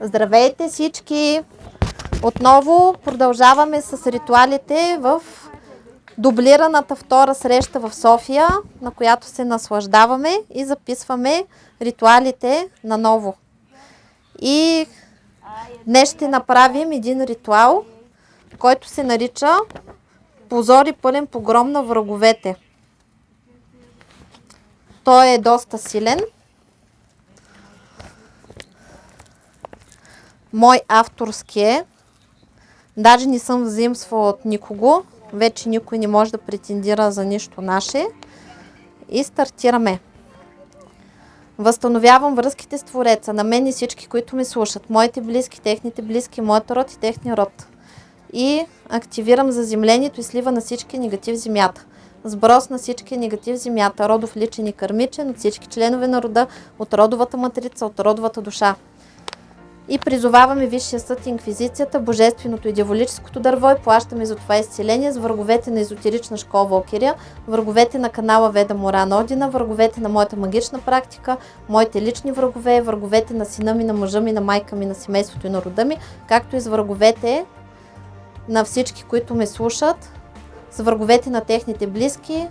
Здравейте всички! Отново продължаваме с ритуалите в дублираната втора среща в София, на която се наслаждаваме и записваме ритуалите наново. И днес ще направим един ритуал, който се нарича Позор и пълен погром на враговете. Той е доста силен. Мой авторски е. Даже не съм взаимствала от никого. Вече никой не може да претендира за нищо наше. И стартираме. Възстановявам връзките с Твореца, на мен и всички, които ме слушат. Моите близки, техните близки, моят род и техния род. И активирам заземлението и слива на всички негатив земята. Сброс на всички негатив земята, родов личен и кърмичен, от всички членове на рода, от родовата матрица, от родовата душа. И призоваваме Висшия съд, Инквизицията, Божественото и Дяволическото дърво и плащаме за това изцеление с враговете на езотерична школа Валкирия, враговете на канала Веда Моран Одина, враговете на моята магична практика, моите лични врагове, враговете на сина ми, на мъжа ми, на майка ми, на семейството и на рода ми, както и с враговете на всички, които ме слушат, с враговете на техните близки,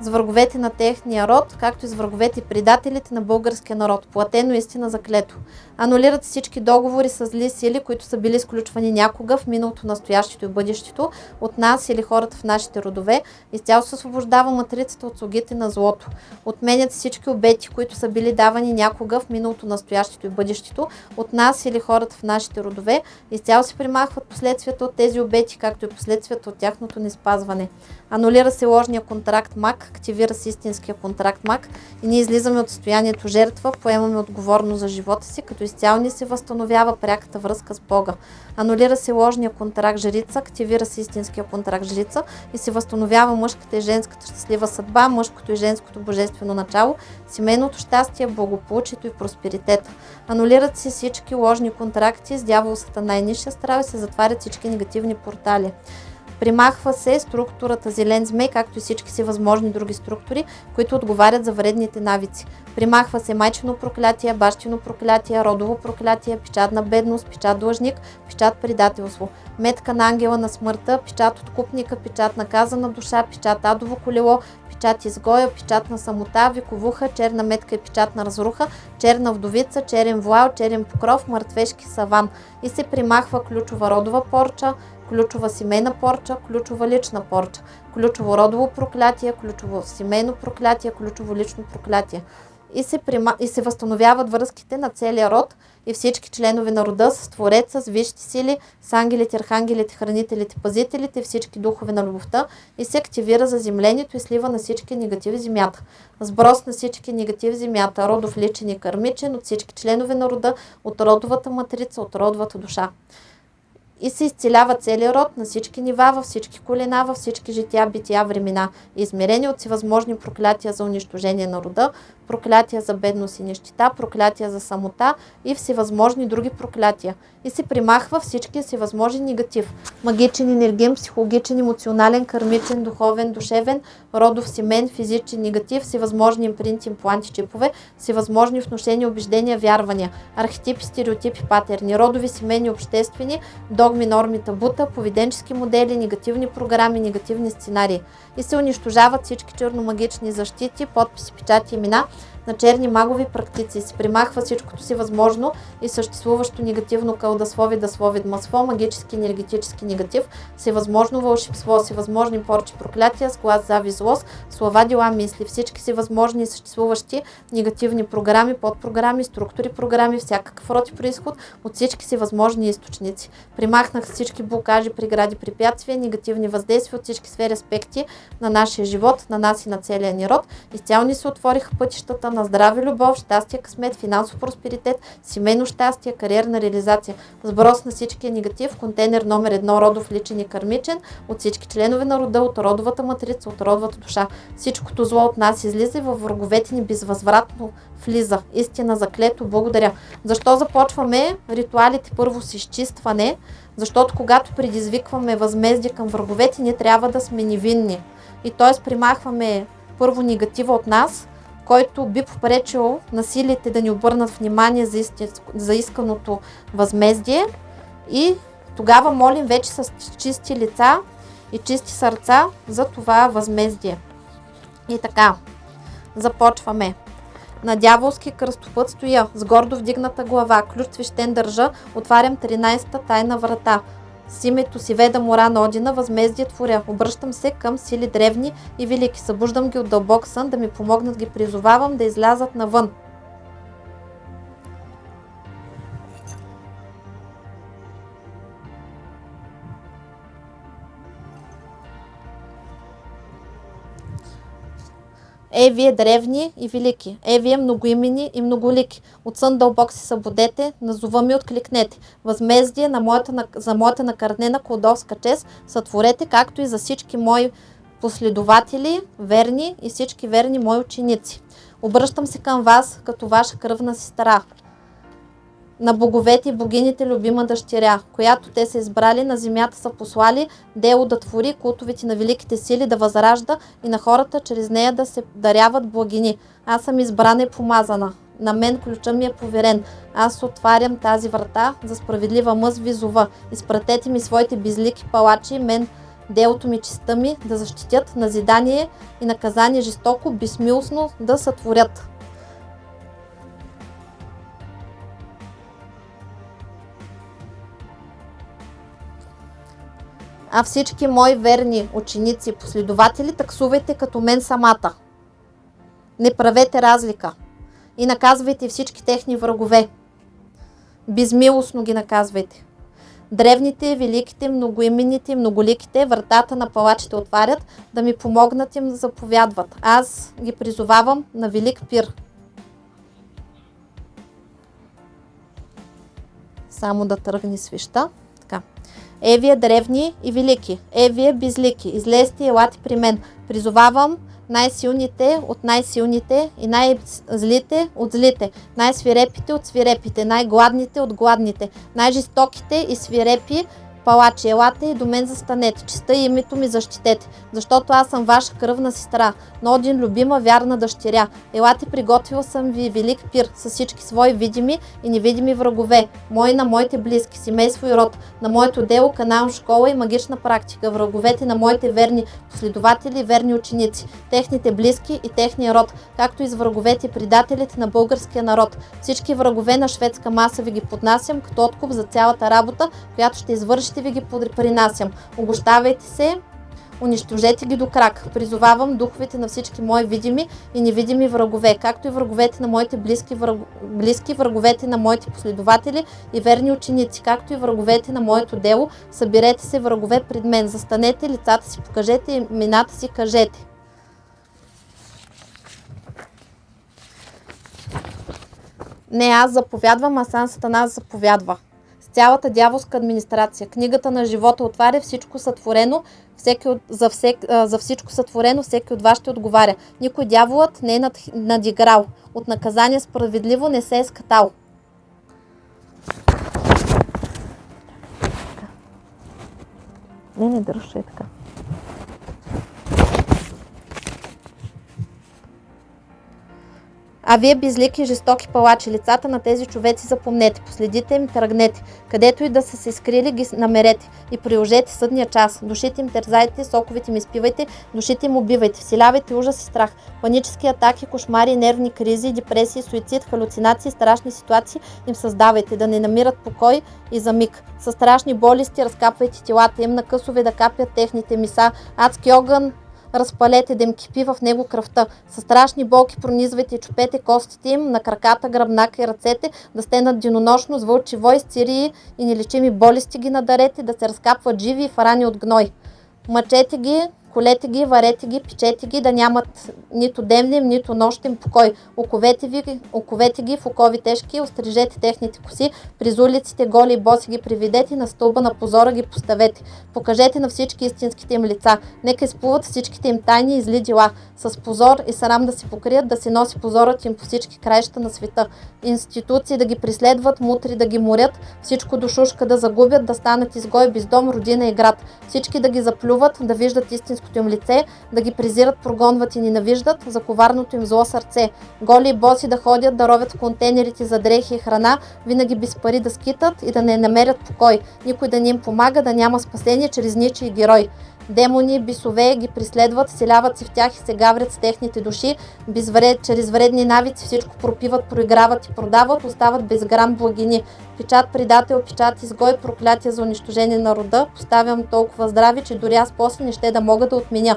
с враговете на техния род, както и с враговете и предателите на българския народ. Платено истина заклето. Анулират всички договори с зли сили, които са били изключвани някога в миналото, настоящето и бъдещето от нас или хората в нашите родове. Изцяло се освобождава матрицата от слугите на злото. Отменят всички обети, които са били давани някога в миналото, настоящето и бъдещето от нас или хората в нашите родове. Изцяло се примахват последствията от тези обети, както и последствията от тяхното неспазване. Анулира се ложния контракт МАК, активира се истинския контракт МАК и ние излизаме от състоянието жертва, поемаме отговорност за живота си, като изцяло ни се възстановява пряката връзка с Бога. Анулира се ложния контракт жрица, активира се истинския контракт жрица и се възстановява мъжката и женската щастлива съдба, мъжкото и женското божествено начало, семейното щастие, благополучието и просперитета. Анулират се всички ложни контракти с дявол сатана и страва и се затварят всички негативни портали. Примахва се структурата зелен змей, както и всички си възможни други структури, които отговарят за вредните навици. Примахва се майчено проклятие, бащино проклятие, родово проклятие, печат на бедност, печат длъжник, печат предателство, метка на ангела на смъртта, печат откупника, печат наказана душа, печат адово колело, печат изгоя, печат на самота, виковуха, черна метка и печат на разруха, черна вдовица, черен вуал, черен покров, мъртвешки саван. И се примахва ключова родова порча, ключова семейна порча, ключова лична порча, ключово родово проклятие, ключово семейно проклятие, ключово лично проклятие. И се, прима... и се възстановяват връзките на целия род и всички членове на рода с Твореца, с висшите сили, с ангелите, архангелите, хранителите, пазителите, всички духове на любовта и се активира заземлението и слива на всички негативи земята. Сброс на всички негативи земята, родов личен и кърмичен от всички членове на рода, от родовата матрица, от родовата душа и се изцелява целият род на всички нива, във всички колена, във всички жития, бития, времена, измерени от всевъзможни проклятия за унищожение на рода, проклятия за бедност и нищета, проклятия за самота и всевъзможни други проклятия. И се примахва всички всевъзможни негатив. Магичен, енергиен, психологичен, емоционален, кармичен, духовен, душевен, родов, семен, физичен, негатив, всевъзможни импринти, импланти, чипове, всевъзможни вношения, убеждения, вярвания, архетипи, стереотипи, патерни, родови, семейни, обществени, догми, норми, табута, поведенчески модели, негативни програми, негативни сценарии. И се унищожават всички черномагични защити, подписи, печати, имена, на черни магови практици. Се примахва всичкото си възможно и съществуващо негативно кълдаслови, даслови, масло, магически, енергетически негатив, всевъзможно вълшебство, всевъзможни порчи, проклятия, сглаз, зави, злост, слова, дела, мисли, всички си възможни и съществуващи негативни програми, подпрограми, структури, програми, всякакъв род и происход от всички си възможни източници. Примахнах всички блокажи, прегради, препятствия, негативни въздействия от всички сфери аспекти на нашия живот, на нас и на целия ни род. Изцяло ни се отвориха пътищата на здраве, любов, щастие, късмет, финансов просперитет, семейно щастие, кариерна реализация. Сброс на всичкия негатив, контейнер номер едно, родов, личен и кармичен, от всички членове на рода, от родовата матрица, от родовата душа. Всичкото зло от нас излиза и във враговете ни безвъзвратно влиза. Истина заклето, благодаря. Защо започваме ритуалите първо с изчистване? Защото когато предизвикваме възмездие към враговете, ние трябва да сме невинни. И т.е. примахваме първо негатива от нас, който би попречил на силите да ни обърнат внимание за, истинско, за исканото възмездие. И тогава молим вече с чисти лица и чисти сърца за това възмездие. И така, започваме. На дяволски кръстопът стоя, с гордо вдигната глава, ключ свещен държа, отварям 13-та тайна врата. С името си веда мора на Одина, възмездие творя. Обръщам се към сили древни и велики. Събуждам ги от дълбок сън, да ми помогнат ги призовавам да излязат навън. Е, вие древни и велики. Е, вие многоимени и многолики. От сън дълбок се събудете, на зова ми откликнете. Възмездие на моята, за моята накърнена колдовска чест сътворете, както и за всички мои последователи, верни и всички верни мои ученици. Обръщам се към вас като ваша кръвна сестра на боговете и богините любима дъщеря, която те са избрали, на земята са послали, дело да твори култовете на великите сили, да възражда и на хората чрез нея да се даряват благини. Аз съм избрана и помазана. На мен ключа ми е поверен. Аз отварям тази врата за справедлива мъз визова. Изпратете ми своите безлики палачи, мен делото ми, честа ми, да защитят назидание и наказание жестоко, безмилостно да сътворят. А всички мои верни ученици и последователи таксувайте като мен самата. Не правете разлика и наказвайте всички техни врагове. Безмилостно ги наказвайте. Древните, великите, многоименните, многоликите, вратата на палачите отварят, да ми помогнат им да заповядват. Аз ги призовавам на велик пир. Само да тръгне свища. Е, древни и велики, е, безлики, излезте и елате при мен. Призовавам най-силните от най-силните и най-злите от злите, най-свирепите от свирепите, най-гладните от гладните, най-жестоките и свирепи Палачи, елате и до мен застанете, честа и името ми защитете, защото аз съм ваша кръвна сестра, но един любима, вярна дъщеря. Елате, приготвил съм ви велик пир с всички свои видими и невидими врагове, мои на моите близки, семейство и род, на моето дело, канал, школа и магична практика, враговете на моите верни последователи и верни ученици, техните близки и техния род, както и с враговете и предателите на българския народ. Всички врагове на шведска маса ви ги поднасям като откуп за цялата работа, която ще извърши ще ви ги принасям. Обощавайте се, унищожете ги до крак. Призовавам духовете на всички мои видими и невидими врагове, както и враговете на моите близки, враг... близки враговете на моите последователи и верни ученици, както и враговете на моето дело. Съберете се врагове пред мен, застанете, лицата си покажете имената си кажете. Не аз заповядвам, а сам Сатана заповядва цялата дяволска администрация. Книгата на живота отваря всичко сътворено, всеки от, за, всек, за всичко сътворено всеки от вас ще отговаря. Никой дяволът не е над, надиграл. От наказание справедливо не се е скатал. Не, не държа така. А вие безлики жестоки палачи, лицата на тези човеци запомнете, последите им, тръгнете, където и да са се скрили, ги намерете. И приложете съдния час. Душите им терзайте, соковите им изпивайте, душите им убивайте, вселявайте ужас и страх, панически атаки, кошмари, нервни кризи, депресии, суицид, халюцинации, страшни ситуации им създавайте, да не намират покой и за миг. С страшни болести разкапвайте телата им на късове да капят техните миса, адски огън, разпалете да им кипи в него кръвта. С страшни болки пронизвайте чупете костите им на краката, гръбнака и ръцете, да стенат денонощно с вълчи вой, стирии и нелечими болести ги надарете, да се разкапват живи и фарани от гной. Мъчете ги, колете ги, варете ги, печете ги, да нямат нито дневен, нито нощен покой. Оковете, ви, оковете ги в окови тежки, острижете техните коси, през улиците голи и боси ги приведете, на стълба на позора ги поставете. Покажете на всички истинските им лица. Нека изплуват всичките им тайни и зли дела. С позор и срам да се покрият, да се носи позорът им по всички краища на света. Институции да ги преследват, мутри да ги морят, всичко душушка да загубят, да станат изгой без дом, родина и град. Всички да ги заплюват, да виждат истинското им лице, да ги презират, прогонват и ненавиждат за коварното им зло сърце. Голи и боси да ходят, да ровят в контейнерите за дрехи и храна, винаги без пари да скитат и да не намерят покой. Никой да не им помага, да няма спасение чрез ничий герой. Демони, бисове ги преследват, селяват се в тях и се гаврят с техните души, безвред, чрез вредни навици всичко пропиват, проиграват и продават, остават без грам благини. Печат предател, печат изгой, проклятие за унищожение на рода, поставям толкова здрави, че дори аз после не ще да мога да отменя.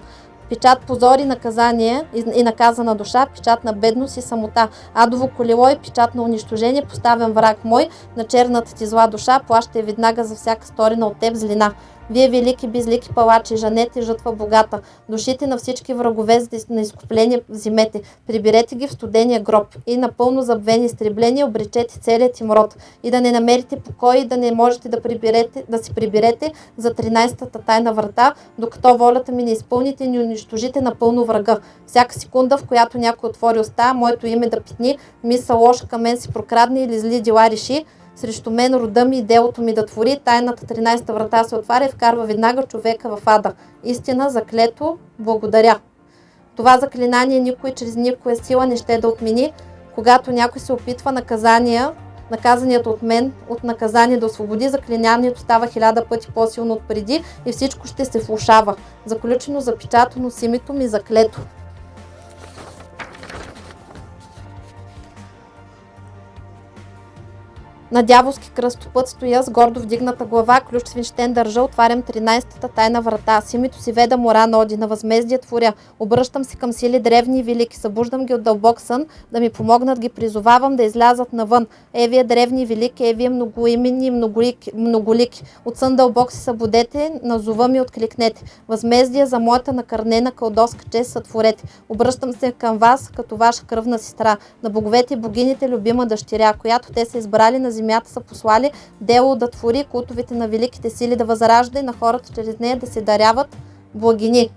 Печат позор и наказание и наказана душа, печат на бедност и самота. Адово колело и печат на унищожение, поставям враг мой, на черната ти зла душа, плащай веднага за всяка сторина от теб злина. Вие велики безлики палачи, жанете жътва богата, душите на всички врагове на изкупление взимете, приберете ги в студения гроб. И напълно забвени изтреблени обречете целият им род и да не намерите покой и да не можете да, приберете, да си приберете за 13-та тайна врата, докато волята ми не изпълните и не унищожите напълно врага. Всяка секунда, в която някой отвори уста, моето име да питни, мисъл лоша към мен си прокрадне или зли дела реши, срещу мен рода ми и делото ми да твори, тайната 13-та врата се отваря и вкарва веднага човека в ада. Истина, заклето, благодаря. Това заклинание никой чрез никоя сила не ще да отмени, когато някой се опитва наказания, наказанието от мен, от наказание да освободи, заклинанието става хиляда пъти по-силно от преди и всичко ще се влушава. Заключено, запечатано с името ми, заклето. На дяволски кръстопът стоя с гордо вдигната глава, ключ свинщен държа, отварям 13-та тайна врата. С името си веда мора ноди, на възмездие творя. Обръщам се към сили древни и велики, събуждам ги от дълбок сън, да ми помогнат, ги призовавам да излязат навън. Евия древни и велики, евия многоименни и многолики, многолики. От сън дълбок се събудете, на зова ми откликнете. Възмездие за моята накърнена кълдоска чест сътворете. Обръщам се към вас, като ваша кръвна сестра, на боговете и богините любима дъщеря, която те са избрали на земята са послали дело да твори култовете на великите сили, да възражда и на хората чрез нея да се даряват благини.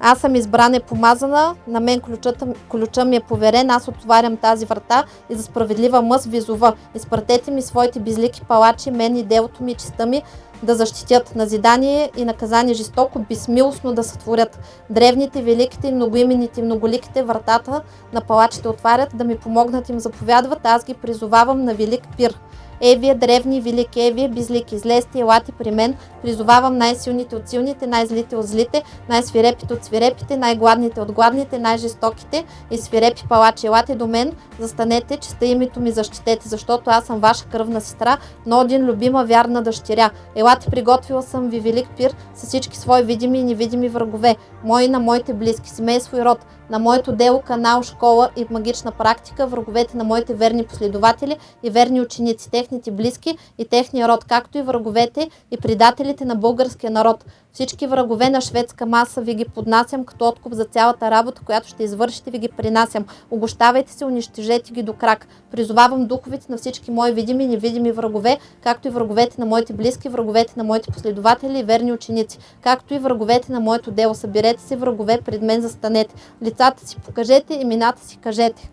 Аз съм избрана и помазана, на мен ключът, ключа ми е поверен, аз отварям тази врата и за справедлива мъст визова. Изпратете ми своите безлики палачи, мен и делото ми честа ми, да защитят назидание и наказание жестоко, безмилостно да сътворят. Древните, великите, многоимените и многоликите вратата на палачите отварят, да ми помогнат им заповядват, аз ги призовавам на велик пир. Евия, древни и велики Евия, безлики, излезте, елате при мен, призовавам най-силните от силните, най-злите от злите, най-свирепите от свирепите, най-гладните от гладните, най-жестоките и свирепи палачи, елате до мен, застанете, че сте името ми защитете, защото аз съм ваша кръвна сестра, но един любима вярна дъщеря. Елате, приготвила съм ви велик пир с всички свои видими и невидими врагове, мои на моите близки, семейство и род, на моето дело, канал, школа и магична практика, враговете на моите верни последователи и верни ученици, техните близки и техния род, както и враговете и предателите на българския народ. Всички врагове на шведска маса ви ги поднасям като откуп за цялата работа, която ще извършите, ви ги принасям. Огощавайте се, унищожете ги до крак. Призовавам духовете на всички мои видими и невидими врагове, както и враговете на моите близки, враговете на моите последователи и верни ученици, както и враговете на моето дело. Съберете се, врагове, пред мен застанете. Лицата си покажете, имената си кажете.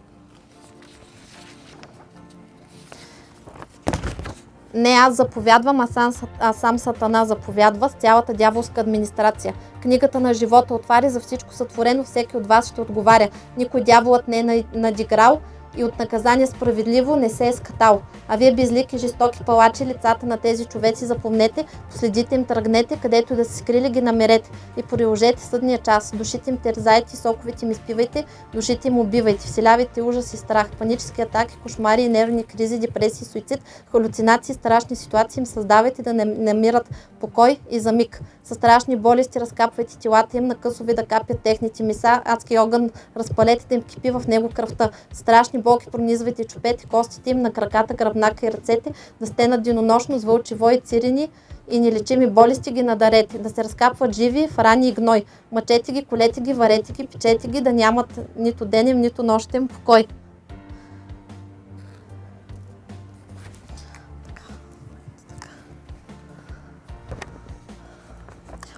Не аз заповядвам, а сам, а сам Сатана заповядва с цялата дяволска администрация. Книгата на живота отваря за всичко сътворено, всеки от вас ще отговаря. Никой дяволът не е надиграл, и от наказание справедливо не се е скатал. А вие безлики, жестоки палачи, лицата на тези човеци запомнете, последите им тръгнете, където да се скрили ги намерете и приложете съдния час. Душите им терзайте, соковите им изпивайте, душите им убивайте, вселявайте ужас и страх, панически атаки, кошмари нервни кризи, депресии, суицид, халюцинации, страшни ситуации им създавайте да не намират покой и за миг. Със страшни болести разкапвайте телата им, на късови да капят техните миса, адски огън разпалете им кипи в него кръвта. Страшни болки пронизвайте чупете костите им на краката, гръбнака и ръцете, да стенат денонощно с вълчи вои, цирини и нелечими болести ги надарете, да се разкапват живи в рани и гной. Мъчете ги, колете ги, варете ги, печете ги, да нямат нито денем, нито нощем покой.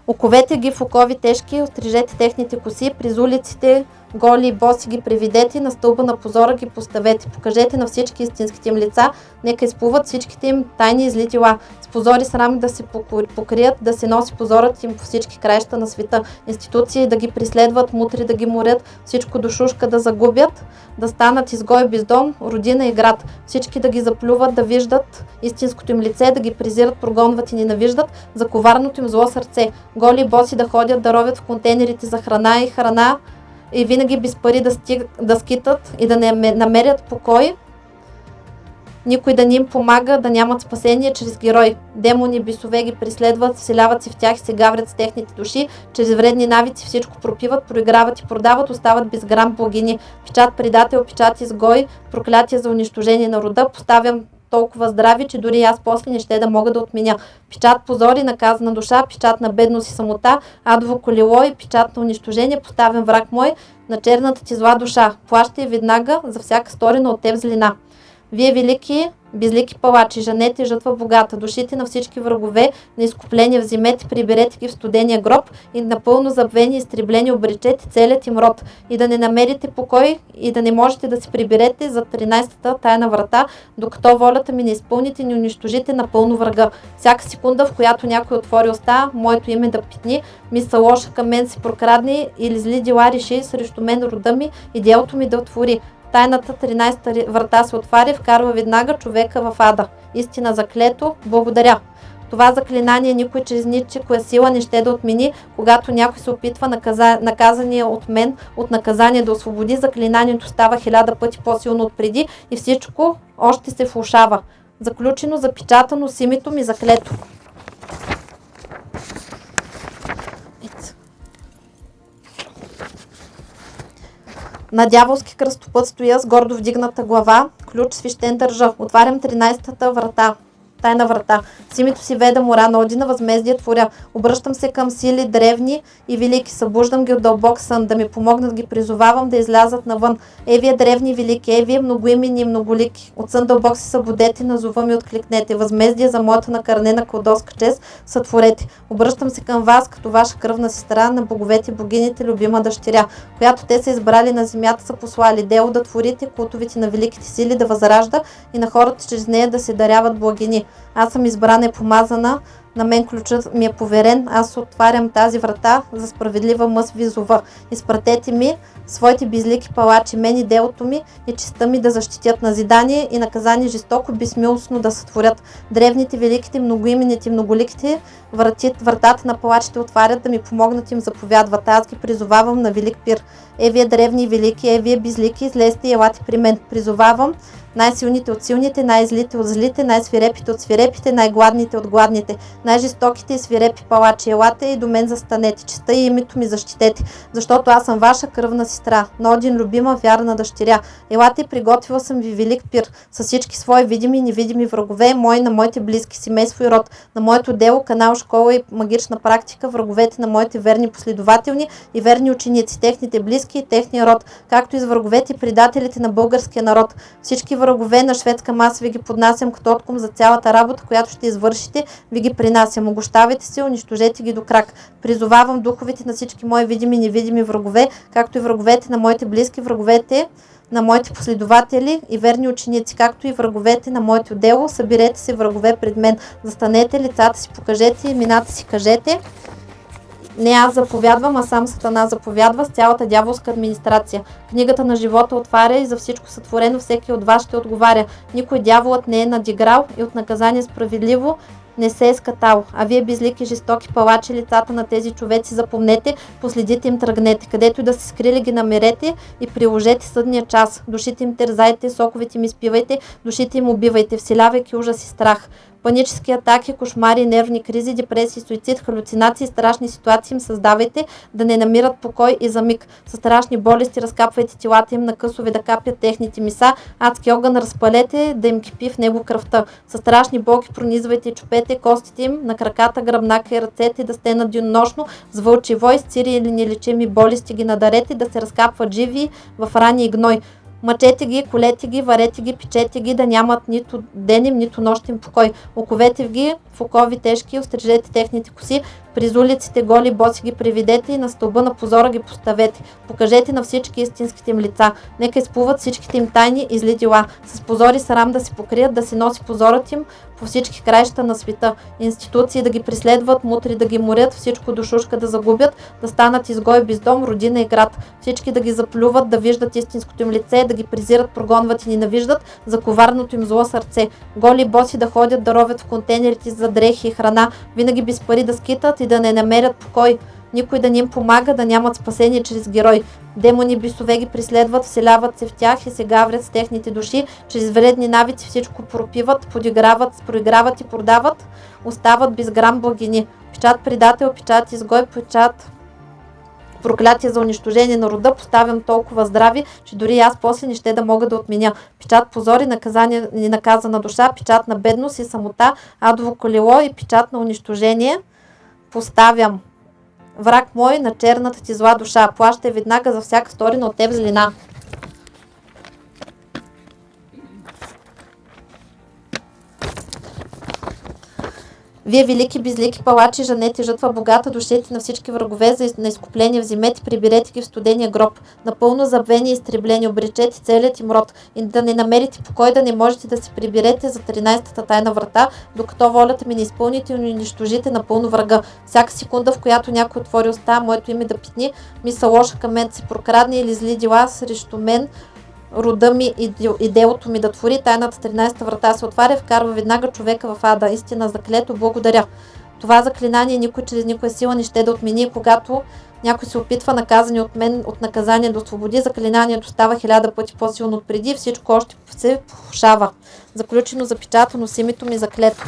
Оковете ги в окови тежки, острижете техните коси, през улиците голи и боси ги приведете, на стълба на позора ги поставете. Покажете на всички истинските им лица, нека изплуват всичките им тайни излитила. С позори срами да се покрият, да се носи позорът им по всички краища на света. Институции да ги преследват, мутри да ги морят, всичко душушка да загубят, да станат изгой без дом, родина и град. Всички да ги заплюват, да виждат истинското им лице, да ги презират, прогонват и ненавиждат за коварното им зло сърце. Голи и боси да ходят, да ровят в контейнерите за храна и храна, и винаги без пари да, стиг, да скитат и да не намерят покой, никой да ни им помага, да нямат спасение чрез герой. Демони, бисове ги преследват, вселяват се в тях и се гаврят с техните души, чрез вредни навици всичко пропиват, проиграват и продават, остават без грам богини. Печат предател, печат изгой, проклятие за унищожение на рода, поставям толкова здрави, че дори аз после не ще да мога да отменя. Печат позори, наказана душа, печат на бедност и самота, адво колело и печат на унищожение, поставен враг мой на черната ти зла душа. Плащай веднага за всяка сторена от теб злина. Вие велики Безлики палачи, жанете жътва богата, душите на всички врагове, на изкупление вземете, приберете ги в студения гроб и напълно забвени и изтреблени обречете целият им род и да не намерите покой и да не можете да се приберете за 13-та тайна врата, докато волята ми не изпълните, не унищожите напълно врага. Всяка секунда, в която някой отвори уста, моето име да питни, мисъл лоша към мен се прокрадне или зли дела реши срещу мен рода ми и делото ми да отвори. Тайната 13-та врата се отваря, вкарва веднага човека в ада. Истина заклето, благодаря. Това заклинание никой чрез ничикоя сила не ще да отмени, когато някой се опитва наказа... наказания от мен от наказание да освободи, заклинанието става хиляда пъти по-силно от преди и всичко още се влушава. Заключено, запечатано с името ми заклето. На дяволски кръстопът стоя с гордо вдигната глава, ключ свещен държа. Отварям 13-та врата тайна врата. С името си веда мора на Одина, възмездие творя. Обръщам се към сили древни и велики. Събуждам ги от дълбок сън, да ми помогнат ги призовавам да излязат навън. Е, древни велики, е, многоимени и многолики. От сън дълбок се събудете, назова ми откликнете. Възмездие за моята накърнена кладоска чест сътворете. Обръщам се към вас, като ваша кръвна сестра на боговете, богините, любима дъщеря, която те са избрали на земята, са послали. Дело да творите култовите на великите сили, да възражда и на хората чрез нея да се даряват благини. Аз съм избрана и помазана, на мен ключът ми е поверен, аз отварям тази врата за справедлива мъс визова. Изпратете ми своите безлики палачи, мен и делото ми и честа ми да защитят назидание и наказание жестоко, безмилостно да сътворят. Древните, великите, многоимените, многоликите врати, вратата на палачите отварят да ми помогнат им заповядват. Аз ги призовавам на велик пир. Е, вие древни и велики, е, вие безлики, излезте и елате при мен. Призовавам най-силните от силните, най-злите от злите, най-свирепите от свирепите, най-гладните от гладните, най-жестоките и свирепи палачи. Елате и до мен застанете, честа и името ми защитете, защото аз съм ваша кръвна сестра, но един любима, вярна дъщеря. Елате, приготвила съм ви велик пир с всички свои видими и невидими врагове, мои на моите близки, семейство и род, на моето дело, канал, школа и магична практика, враговете на моите верни последователни и верни ученици, техните близки и техния род, както и с враговете и предателите на българския народ. Всички врагове на шведска маса ви ги поднасям като откум за цялата работа, която ще извършите, ви ги принасям принасям. Огощавайте се, унищожете ги до крак. Призовавам духовете на всички мои видими и невидими врагове, както и враговете на моите близки, враговете на моите последователи и верни ученици, както и враговете на моето дело. Съберете се врагове пред мен. Застанете, лицата си покажете, имената си кажете. Не аз заповядвам, а сам Сатана заповядва с цялата дяволска администрация. Книгата на живота отваря и за всичко сътворено всеки от вас ще отговаря. Никой дяволът не е надиграл и от наказание справедливо не се е скатал. А вие безлики, жестоки палачи, лицата на тези човеци запомнете, последите им тръгнете. Където и да се скрили ги намерете и приложете съдния час. Душите им тързайте, соковите им изпивайте, душите им убивайте, вселявайки ужас и страх. Панически атаки, кошмари, нервни кризи, депресии, суицид, халюцинации, страшни ситуации им създавайте да не намират покой и за миг. С страшни болести разкапвайте телата им на късове да капят техните миса, адски огън разпалете да им кипи в него кръвта. С страшни болки пронизвайте чупете костите им на краката, гръбнака и ръцете да стенат денонощно с вълчи вой, с цири или нелечими болести ги надарете да се разкапват живи в рани и гной. Мъчете ги, колете ги, варете ги, печете ги, да нямат нито денем, нито нощен покой. Оковете ги в окови тежки, острижете техните коси, през улиците голи боси ги приведете и на стълба на позора ги поставете. Покажете на всички истинските им лица. Нека изплуват всичките им тайни и зли дела. С позори срам да се покрият, да се носи позорът им по всички краища на света. Институции да ги преследват, мутри да ги морят, всичко душушка да загубят, да станат изгой без дом, родина и град. Всички да ги заплюват, да виждат истинското им лице, да ги презират, прогонват и ненавиждат за коварното им зло сърце. Голи боси да ходят, да ровят в контейнерите за дрехи и храна, винаги без пари да скитат и да не намерят покой. Никой да ни им помага, да нямат спасение чрез герой. Демони бисове ги преследват, вселяват се в тях и се гаврят с техните души. Чрез вредни навици всичко пропиват, подиграват, проиграват и продават. Остават без грам благини. Печат предател, печат изгой, печат проклятие за унищожение на рода, поставям толкова здрави, че дори аз после не ще да мога да отменя. Печат позори, наказание, ненаказана душа, печат на бедност и самота, адово колело и печат на унищожение. Поставям враг мой на черната ти зла душа. Плащай веднага за всяка сторина от теб злина. Вие велики безлики палачи, жанете жътва богата душите на всички врагове за на изкупление вземете, приберете ги в студения гроб. Напълно забвени и изтреблени, обречете целият им род и да не намерите покой, да не можете да се приберете за 13-та тайна врата, докато волята ми не изпълните и унищожите напълно врага. Всяка секунда, в която някой отвори уста, моето име да питни, мисъл лоша към мен се прокрадне или зли дела срещу мен, рода ми и, и делото ми да твори, тайната 13-та врата се отваря, вкарва веднага човека в ада. Истина заклето, благодаря. Това заклинание никой чрез никоя сила не ще да отмени, когато някой се опитва наказани от мен от наказание до свободи, заклинанието става хиляда пъти по-силно от преди, всичко още се влушава. Заключено, запечатано с името ми заклето.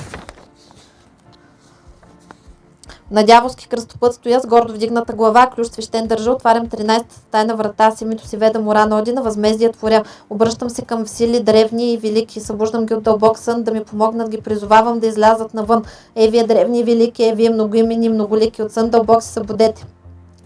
На дяволски кръстопът стоя с гордо вдигната глава, ключ свещен държа, отварям 13-та тайна врата, с името си веда мора на Одина, възмездие творя. Обръщам се към сили древни и велики, събуждам ги от дълбок сън, да ми помогнат, ги призовавам да излязат навън. Е, вие древни и велики, е, вие многоимени, многолики, от сън дълбок се събудете.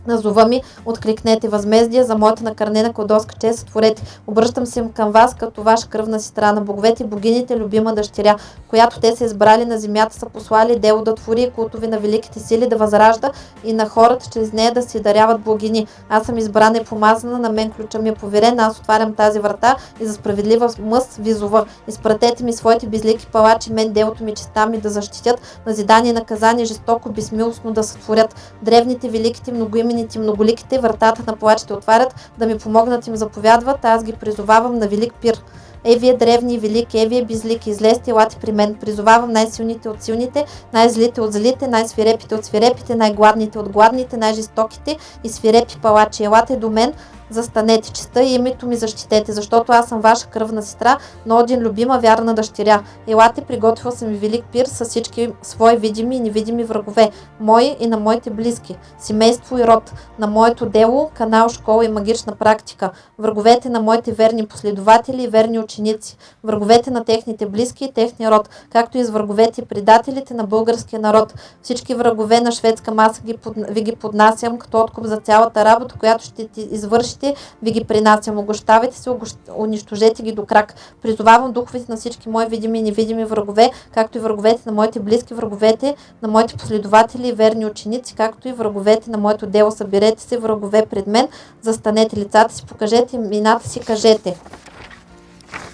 Назова ми, откликнете възмездие за моята накърнена кладоска чест, сътворете. Обръщам се към вас като ваша кръвна сестра на боговете, богините, любима дъщеря, която те са избрали на земята, са послали дело да твори култови на великите сили да възражда и на хората чрез нея да си даряват богини. Аз съм избрана и помазана, на мен ключа ми е поверен, аз отварям тази врата и за справедлива мъст визова. Изпратете ми своите безлики палачи, мен делото ми, честа ми да защитят, назидание и наказание жестоко, безмилостно да сътворят. Древните, великите, многоимени имените многоликите, вратата на плачите отварят, да ми помогнат им заповядват, аз ги призовавам на велик пир. Е, вие древни велики, е, вие безлики, излезте, елате при мен. Призовавам най-силните от силните, най-злите от злите, най-свирепите от свирепите, най-гладните от гладните, най-жестоките и свирепи палачи. Елате до мен, застанете честа и името ми защитете, защото аз съм ваша кръвна сестра, но един любима вярна дъщеря. Елате, приготвил съм ви велик пир с всички свои видими и невидими врагове, мои и на моите близки, семейство и род, на моето дело, канал, школа и магична практика, враговете на моите верни последователи и верни ученици, враговете на техните близки и техния род, както и с враговете и предателите на българския народ. Всички врагове на шведска маса ги под... ви ги поднасям като откуп за цялата работа, която ще ти извършите духовете, ви ги принасям. Огощавайте се, унищожете ги до крак. Призовавам духовете на всички мои видими и невидими врагове, както и враговете на моите близки, враговете на моите последователи и верни ученици, както и враговете на моето дело. Съберете се, врагове пред мен, застанете лицата си, покажете имената си, кажете.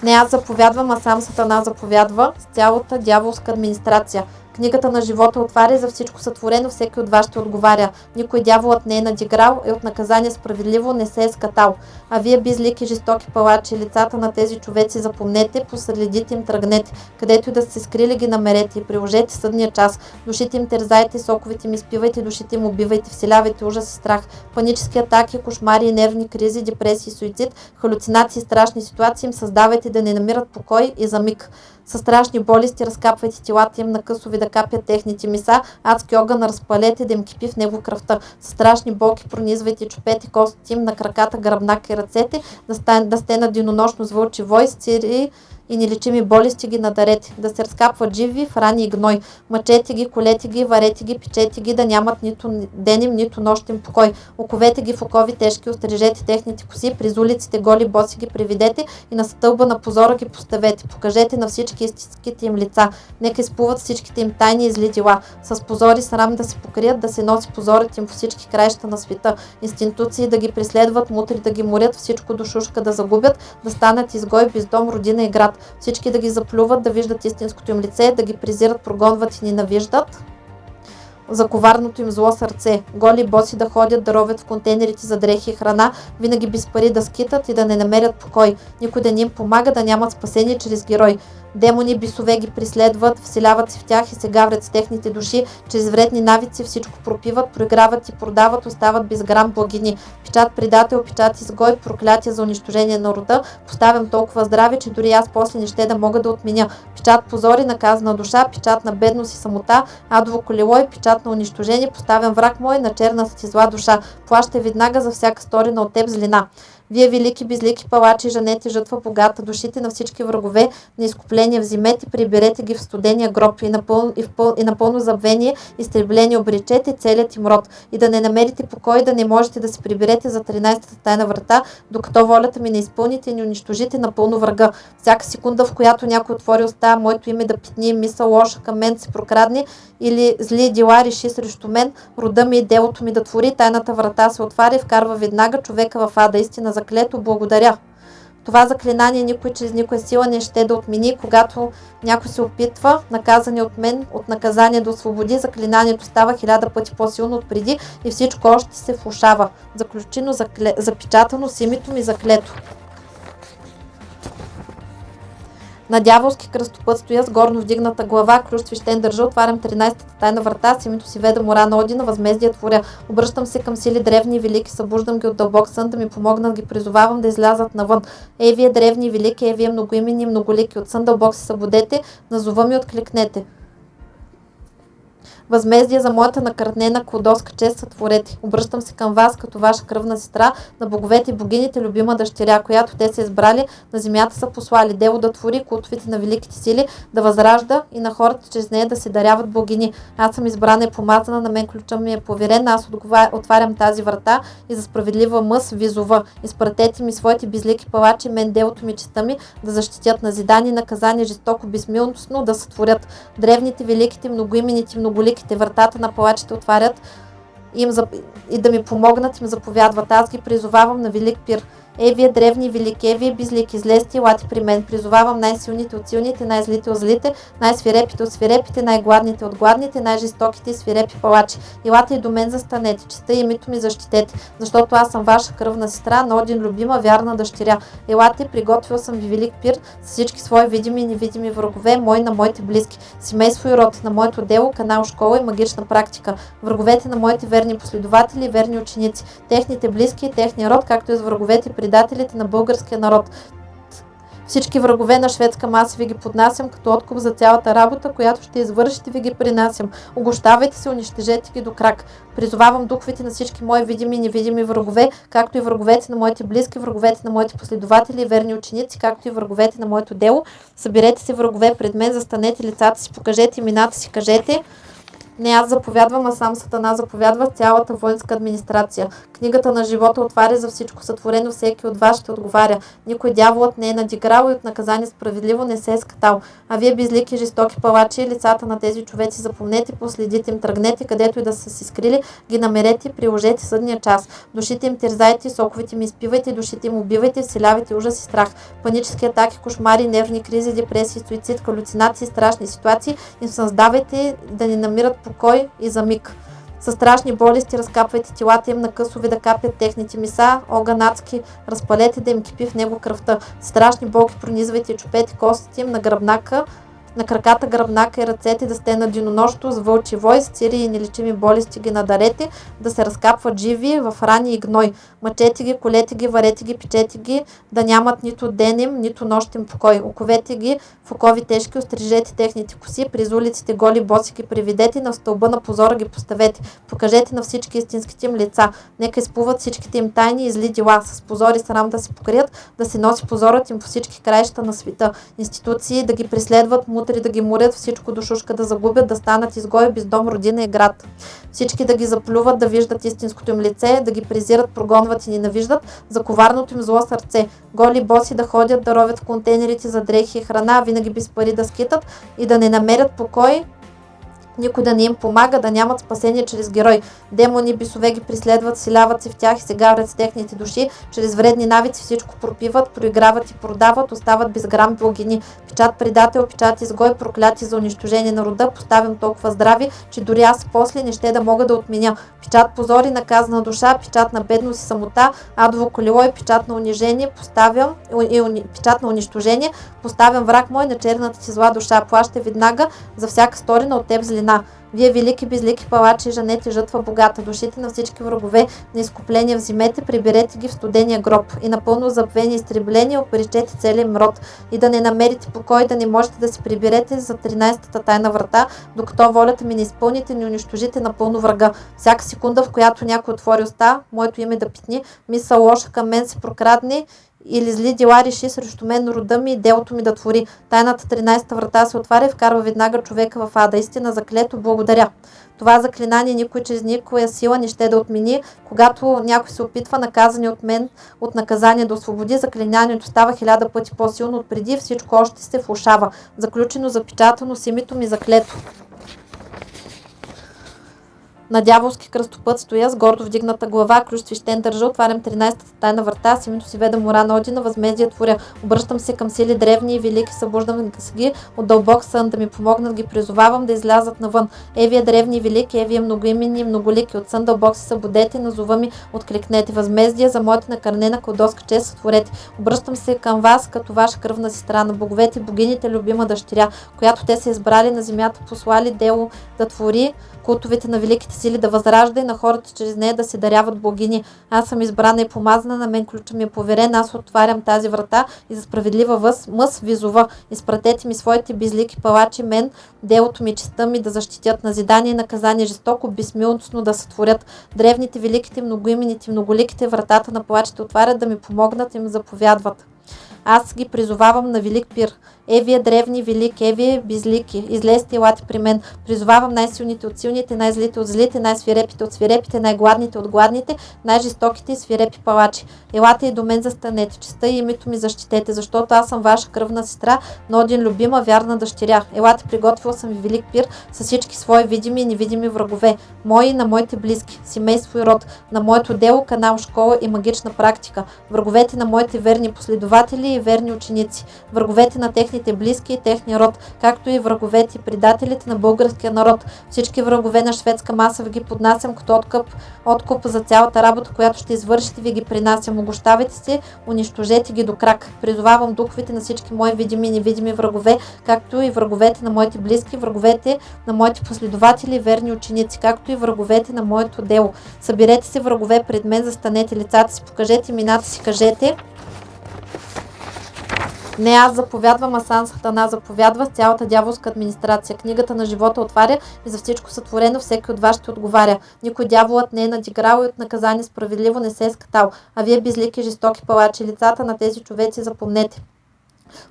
Не аз заповядвам, а сам Сатана заповядва с цялата дяволска администрация. Книгата на живота отваря за всичко сътворено, всеки от вас ще отговаря. Никой дяволът не е надиграл, е от наказание справедливо, не се е скатал. А вие безлики жестоки палачи, лицата на тези човеци запомнете, последите им тръгнете, където и да се скрили ги намерете и приложете съдния час. Душите им терзайте, соковите им изпивайте, душите им убивайте, вселявайте ужас и страх, панически атаки, кошмари, нервни кризи, депресии, суицид, халюцинации, страшни ситуации им създавайте да не намират покой и за миг. Със страшни болести разкапвайте телата им на късови да капят техните миса, адски огън разпалете да им кипи в него кръвта. Със страшни болки пронизвайте чупете костите им на краката, гръбнака и ръцете, да, стане, да сте на денонощно с вълчи вой, с цири и нелечими болести ги надарете, да се разкапват живи в рани и гной. Мъчете ги, колете ги, варете ги, печете ги, да нямат нито деним, нито нощен покой. Оковете ги в окови тежки, острижете техните коси, през улиците голи боси ги приведете и на стълба на позора ги поставете. Покажете на всички истинските им лица. Нека изплуват всичките им тайни и зли дела. С позори срам да се покрият, да се носи позорът им по всички краища на света. Институции да ги преследват, мутри да ги морят, всичко душушка да загубят, да станат изгой без дом, родина и град всички да ги заплюват, да виждат истинското им лице, да ги презират, прогонват и ненавиждат за коварното им зло сърце. Голи боси да ходят, да ровят в контейнерите за дрехи и храна, винаги без пари да скитат и да не намерят покой. Никой да не им помага да нямат спасение чрез герой. Демони бисове ги преследват, вселяват се в тях и се гаврят с техните души, чрез вредни навици всичко пропиват, проиграват и продават, остават без грам благини. Печат предател, печат изгой, проклятие за унищожение на рода, поставям толкова здраве, че дори аз после не ще да мога да отменя. Печат позори, наказана душа, печат на бедност и самота, адово колело и печат на унищожение, поставям враг мой на черната ти зла душа. Плаща веднага за всяка сторина от теб злина. Вие, велики безлики палачи, жанете жътва богата, душите на всички врагове на изкупление взимете, приберете ги в студения гроб и напълно, и, пъл, и напълно забвение, изтребление обречете целият им род и да не намерите покой, да не можете да се приберете за 13-та тайна врата, докато волята ми не изпълните и не унищожите напълно врага. Всяка секунда, в която някой отвори уста, моето име да питни, мисъл лоша към мен се прокрадне или зли дела реши срещу мен, рода ми и делото ми да твори, тайната врата се отваря и вкарва веднага човека в ада. Истина заклето, благодаря. Това заклинание никой чрез никоя сила не ще да отмени, когато някой се опитва, наказане от мен, от наказание до освободи, заклинанието става хиляда пъти по-силно от преди и всичко още се влушава. Заключено, закле... запечатано с името ми заклето. На дяволски кръстопът стоя с горно вдигната глава, ключ свещен държа, отварям 13-та тайна врата, с името си мора на Одина, възмездие творя. Обръщам се към сили древни и велики, събуждам ги от дълбок сън, да ми помогнат, ги призовавам да излязат навън. Ей, вие древни и велики, ей, вие многоимени и многолики, от сън дълбок се събудете, назова ми откликнете възмездие за моята накърнена кладоска чест сътворете. Обръщам се към вас като ваша кръвна сестра, на боговете и богините, любима дъщеря, която те са избрали, на земята са послали. Дело да твори култовите на великите сили, да възражда и на хората чрез нея да се даряват богини. Аз съм избрана и помазана, на мен ключа ми е поверен, аз отварям тази врата и за справедлива мъс визова. Изпратете ми своите безлики палачи, мен делото ми честа ми, да защитят назидани, наказани жестоко, безмилостно, да сътворят. Древните, великите, многоимените, многолики великите, вратата на палачите отварят им, и да ми помогнат им заповядват. Аз ги призовавам на велик пир. Е, вие древни велики, е, вие безлики, излезте лати при мен. Призовавам най-силните от силните, най-злите от злите, най-свирепите от свирепите, най-гладните от гладните, най-жестоките и свирепи палачи. Илате и до мен застанете, честа и името ми защитете, защото аз съм ваша кръвна сестра, но един любима, вярна дъщеря. Елате, приготвил съм ви велик пир с всички свои видими и невидими врагове, мои на моите близки, семейство и род, на моето дело, канал, школа и магична практика, враговете на моите верни последователи верни ученици, техните близки и техния род, както и с враговете при предателите на българския народ. Всички врагове на шведска маса ви ги поднасям като откуп за цялата работа, която ще извършите ви ги принасям. Огощавайте се, унищожете ги до крак. Призовавам духовете на всички мои видими и невидими врагове, както и враговете на моите близки, враговете на моите последователи и верни ученици, както и враговете на моето дело. Съберете се врагове пред мен, застанете лицата си, покажете имената си, кажете Не аз заповядвам, а сам Сатана заповядва с цялата воинска администрация. Книгата на живота отваря за всичко сътворено, всеки от вас ще отговаря. Никой дяволът не е надиграл и от наказание справедливо не се е скатал. А вие безлики, жестоки палачи, лицата на тези човеци запомнете, последите им, тръгнете, където и да са си скрили, ги намерете, приложете съдния час. Душите им терзайте, соковите им изпивайте, душите им убивайте, вселявайте ужас и страх. Панически атаки, кошмари, нервни кризи, депресии, суицид, халюцинации, страшни ситуации им създавайте да ни намират покой и за миг. Със страшни болести разкапвайте телата им на късове да капят техните миса, огън разпалете да им кипи в него кръвта. Страшни болки пронизвайте чупете костите им на гръбнака, на краката, гръбнака и ръцете да сте на денонощото с вълчи вой, с цири и нелечими болести ги надарете, да се разкапват живи в рани и гной. Мъчете ги, колете ги, варете ги, печете ги, да нямат нито денем, нито нощен покой. Оковете ги в окови тежки, острижете техните коси, през улиците голи боси ги приведете, на стълба на позора ги поставете. Покажете на всички истинските им лица. Нека изплуват всичките им тайни и зли дела. С позори срам да се покрият, да се носи позорът им по всички краища на света. Институции да ги преследват, мутри да ги морят, всичко до шушка да загубят, да станат изгои без дом, родина и град. Всички да ги заплюват, да виждат истинското им лице, да ги презират, прогонват и ненавиждат, за коварното им зло сърце. Голи боси да ходят, да ровят в контейнерите за дрехи и храна, винаги без пари да скитат и да не намерят покой, никой да не им помага, да нямат спасение чрез герой. Демони, бисове ги преследват, силяват се в тях и се гаврят с техните души. Чрез вредни навици всичко пропиват, проиграват и продават, остават без грам богини. Печат предател, печат изгой, прокляти за унищожение на рода, поставям толкова здрави, че дори аз после не ще да мога да отменя. Печат позори, наказана душа, печат на бедност и самота, адово колело и печат на унижение, поставям, и, уни, печат на унищожение, поставям враг мой на черната ти зла душа. Плаща веднага за всяка сторина от теб злина. Вие велики безлики палачи, жанете жътва богата, душите на всички врагове на изкупление взимете, приберете ги в студения гроб и напълно забвени изтребление опоричете целия им род и да не намерите покой, да не можете да се приберете за 13-та тайна врата, докато волята ми не изпълните, не унищожите напълно врага. Всяка секунда, в която някой отвори уста, моето име да питни, мисъл лоша към мен се прокрадне или зли дела реши срещу мен рода ми и делото ми да твори. Тайната 13-та врата се отваря и вкарва веднага човека в ада. Истина заклето, благодаря. Това заклинание никой чрез никоя сила не ще да отмени. Когато някой се опитва наказани от мен от наказание да освободи, заклинанието става хиляда пъти по-силно от преди, всичко още се влушава. Заключено, запечатано с името ми заклето. На дяволски кръстопът стоя с гордо вдигната глава, ключ свещен държа, отварям 13-та тайна врата, с името си веда мора на Одина, възмездие творя. Обръщам се към сили древни и велики, събуждам се ги от дълбок сън, да ми помогнат, ги призовавам да излязат навън. Евия древни и велики, Евия многоименни и многолики, от сън дълбок се събудете, назова ми откликнете. Възмездие за моята накърнена кладоска чест сътворете. Обръщам се към вас като ваша кръвна сестра на боговете, богините, любима дъщеря, която те са избрали на земята, послали дело да твори, култовете на великите сили да възражда и на хората чрез нея да се даряват богини. Аз съм избрана и помазана, на мен ключа ми е поверен, аз отварям тази врата и за справедлива въз, мъс визова. Изпратете ми своите безлики палачи, мен, делото ми, честа ми да защитят назидание и наказание жестоко, безмилостно да сътворят. Древните, великите, многоимените, многоликите вратата на палачите отварят да ми помогнат и ми заповядват. Аз ги призовавам на велик пир. Е, вие древни, велики, е, вие безлики, излезте и лати при мен. Призовавам най-силните от силните, най-злите от злите, най-свирепите от свирепите, най-гладните от гладните, най-жестоките и свирепи палачи. Елате и до мен застанете, честа и името ми защитете, защото аз съм ваша кръвна сестра, но един любима, вярна дъщеря. Елате, приготвил съм ви велик пир с всички свои видими и невидими врагове, мои и на моите близки, семейство и род, на моето дело, канал, школа и магична практика, враговете на моите верни последователи и верни ученици, враговете на техните техните близки и техния род, както и враговете и предателите на българския народ. Всички врагове на шведска маса ви ги поднасям като откъп, откуп за цялата работа, която ще извършите, ви ги принасям. Огощавайте се, унищожете ги до крак. Призовавам духовете на всички мои видими и невидими врагове, както и враговете на моите близки, враговете на моите последователи и верни ученици, както и враговете на моето дело. Съберете се врагове пред мен, застанете лицата си, покажете имената си, кажете не аз заповядвам, а сам Сатана заповядва с цялата дяволска администрация. Книгата на живота отваря и за всичко сътворено всеки от вас ще отговаря. Никой дяволът не е надиграл и от наказание справедливо не се е скатал. А вие безлики жестоки палачи, лицата на тези човеци запомнете.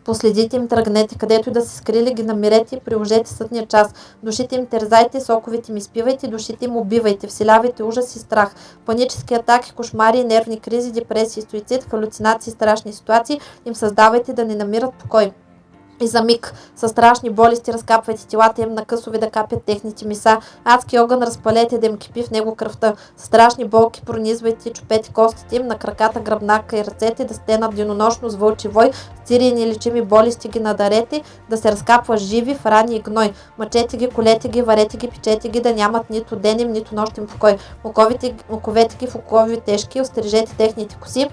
Последите им, тръгнете, където и да се скрили, ги намерете и приложете съдния час. Душите им терзайте, соковете им изпивайте, душите им убивайте, вселявайте ужас и страх. Панически атаки, кошмари, нервни кризи, депресии, суицид, халюцинации, страшни ситуации им създавайте да не намират покой. И за миг със страшни болести разкапвайте телата им на късове да капят техните миса. Адски огън разпалете да им кипи в него кръвта. С страшни болки пронизвайте чупете костите им на краката, гръбнака и ръцете да стенат денонощно с вълчи вой. С тири и болести ги надарете, да се разкапва живи в рани и гной. Мъчете ги, колете ги, варете ги, печете ги, да нямат нито денем, нито нощен покой. Муковите, муковете ги в окови тежки, острижете техните коси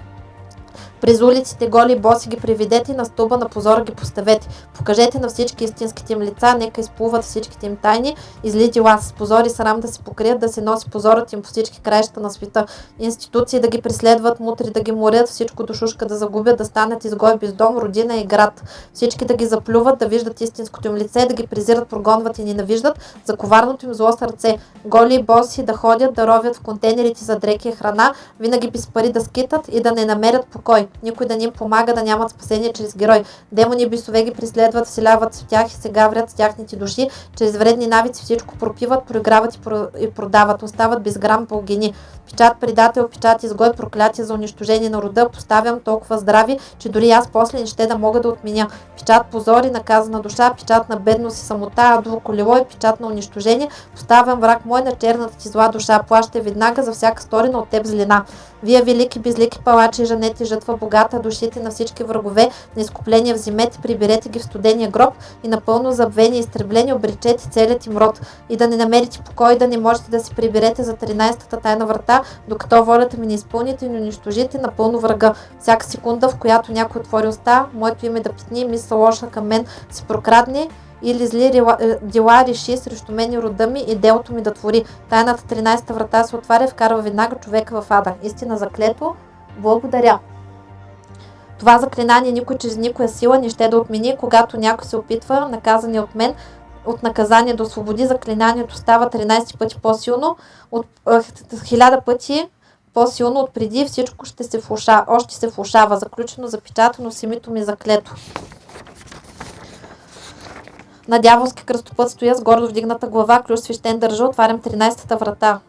през улиците голи и боси ги приведете на стълба на позора ги поставете. Покажете на всички истинските им лица, нека изплуват всичките им тайни. Излити лас с позори срам да се покрият, да се носи позорът им по всички краища на света. Институции да ги преследват, мутри да ги морят, всичко душушка да загубят, да станат изгой без дом, родина и град. Всички да ги заплюват, да виждат истинското им лице, да ги презират, прогонват и ненавиждат за коварното им зло сърце. Голи и боси да ходят, да ровят в контейнерите за дреки и храна, винаги без пари да скитат и да не намерят покой никой да ни помага да нямат спасение чрез герой. Демони бисове ги преследват, вселяват в тях и се гаврят с тяхните души, чрез вредни навици всичко пропиват, проиграват и, про... и продават, остават без грам бългини. Печат предател, печат изгой, проклятие за унищожение на рода, поставям толкова здрави, че дори аз после не ще да мога да отменя. Печат позори, наказана душа, печат на бедност и самота, адово колело и печат на унищожение, поставям враг мой на черната ти зла душа, плаща веднага за всяка сторина от теб злина. Вие велики безлики палачи, женете жътва богата, душите на всички врагове, на изкупление вземете, приберете ги в студения гроб и напълно забвени и изтреблени обречете целият им род и да не намерите покой, да не можете да се приберете за 13-та тайна врата, докато волята ми не изпълните и не унищожите напълно врага. Всяка секунда, в която някой отвори уста, моето име да питни, мисъл лоша към мен се прокрадне, или зли е, дела реши срещу мен и рода ми и делото ми да твори. Тайната 13-та врата се отваря вкарва веднага човека в ада. Истина заклето. Благодаря. Това заклинание никой чрез никоя сила не ще да отмени, когато някой се опитва, наказани от мен, от наказание до освободи, заклинанието става 13 пъти по-силно, от 1000 пъти по-силно от преди, всичко ще се влуша, още се влушава, заключено, запечатано с името ми заклето. На дяволски кръстопът стоя с гордо вдигната глава, ключ свещен държа, отварям 13-та врата.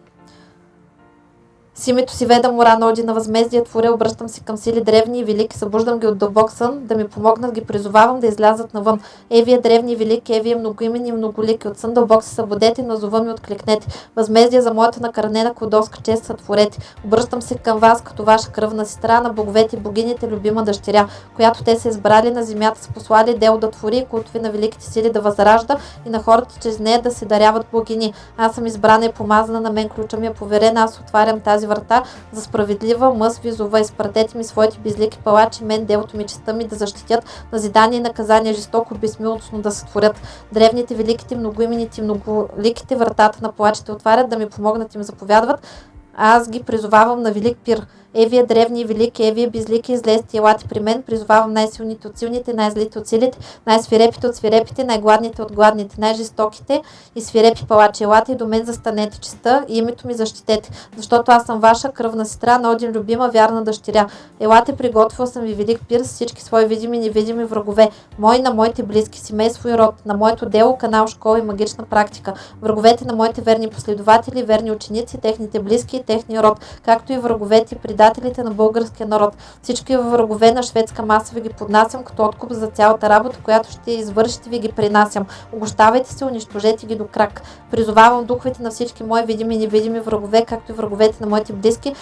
С името си веда мора на Одина възмездие, творя, обръщам се към сили древни и велики, събуждам ги от дълбок сън, да ми помогнат, ги призовавам да излязат навън. Е, древни и велики, е, многоимени и многолики, от сън дълбок се събудете, на зова ми откликнете. Възмездие за моята накърнена кодоска чест сътворете. Обръщам се към вас, като ваша кръвна сестра на боговете и богините, любима дъщеря, която те са избрали на земята, са послали дело да твори, ви на великите сили да възражда и на хората чрез нея да се даряват богини. Аз съм избрана и помазана, на мен ключа ми е поверена, аз отварям тази врата за справедлива мъс визова. Изпратете ми своите безлики палачи, мен делото ми, честа ми да защитят назидание и наказание жестоко безмилостно да сътворят. Древните, великите, многоимените, многоликите вратата на палачите отварят да ми помогнат им заповядват. Аз ги призовавам на велик пир. Евия древни и велики, Евия безлики, излезте, елате при мен, призовавам най-силните от силните, най-злите от силите, най-свирепите от свирепите, най-гладните от гладните, най-жестоките и свирепи палачи. Елате и до мен застанете честа и името ми защитете, защото аз съм ваша кръвна сестра, на един любима, вярна дъщеря. Елате, приготвил съм ви велик пир с всички свои видими и невидими врагове, мои на моите близки, семейство и род, на моето дело, канал, школа и магична практика, враговете на моите верни последователи, верни ученици, техните близки и техния род, както и враговете предателите предателите на българския народ. Всички врагове на шведска маса ви ги поднасям като откуп за цялата работа, която ще извършите ви ги принасям. Огощавайте се, унищожете ги до крак. Призовавам духовете на всички мои видими и невидими врагове, както и враговете на моите близки,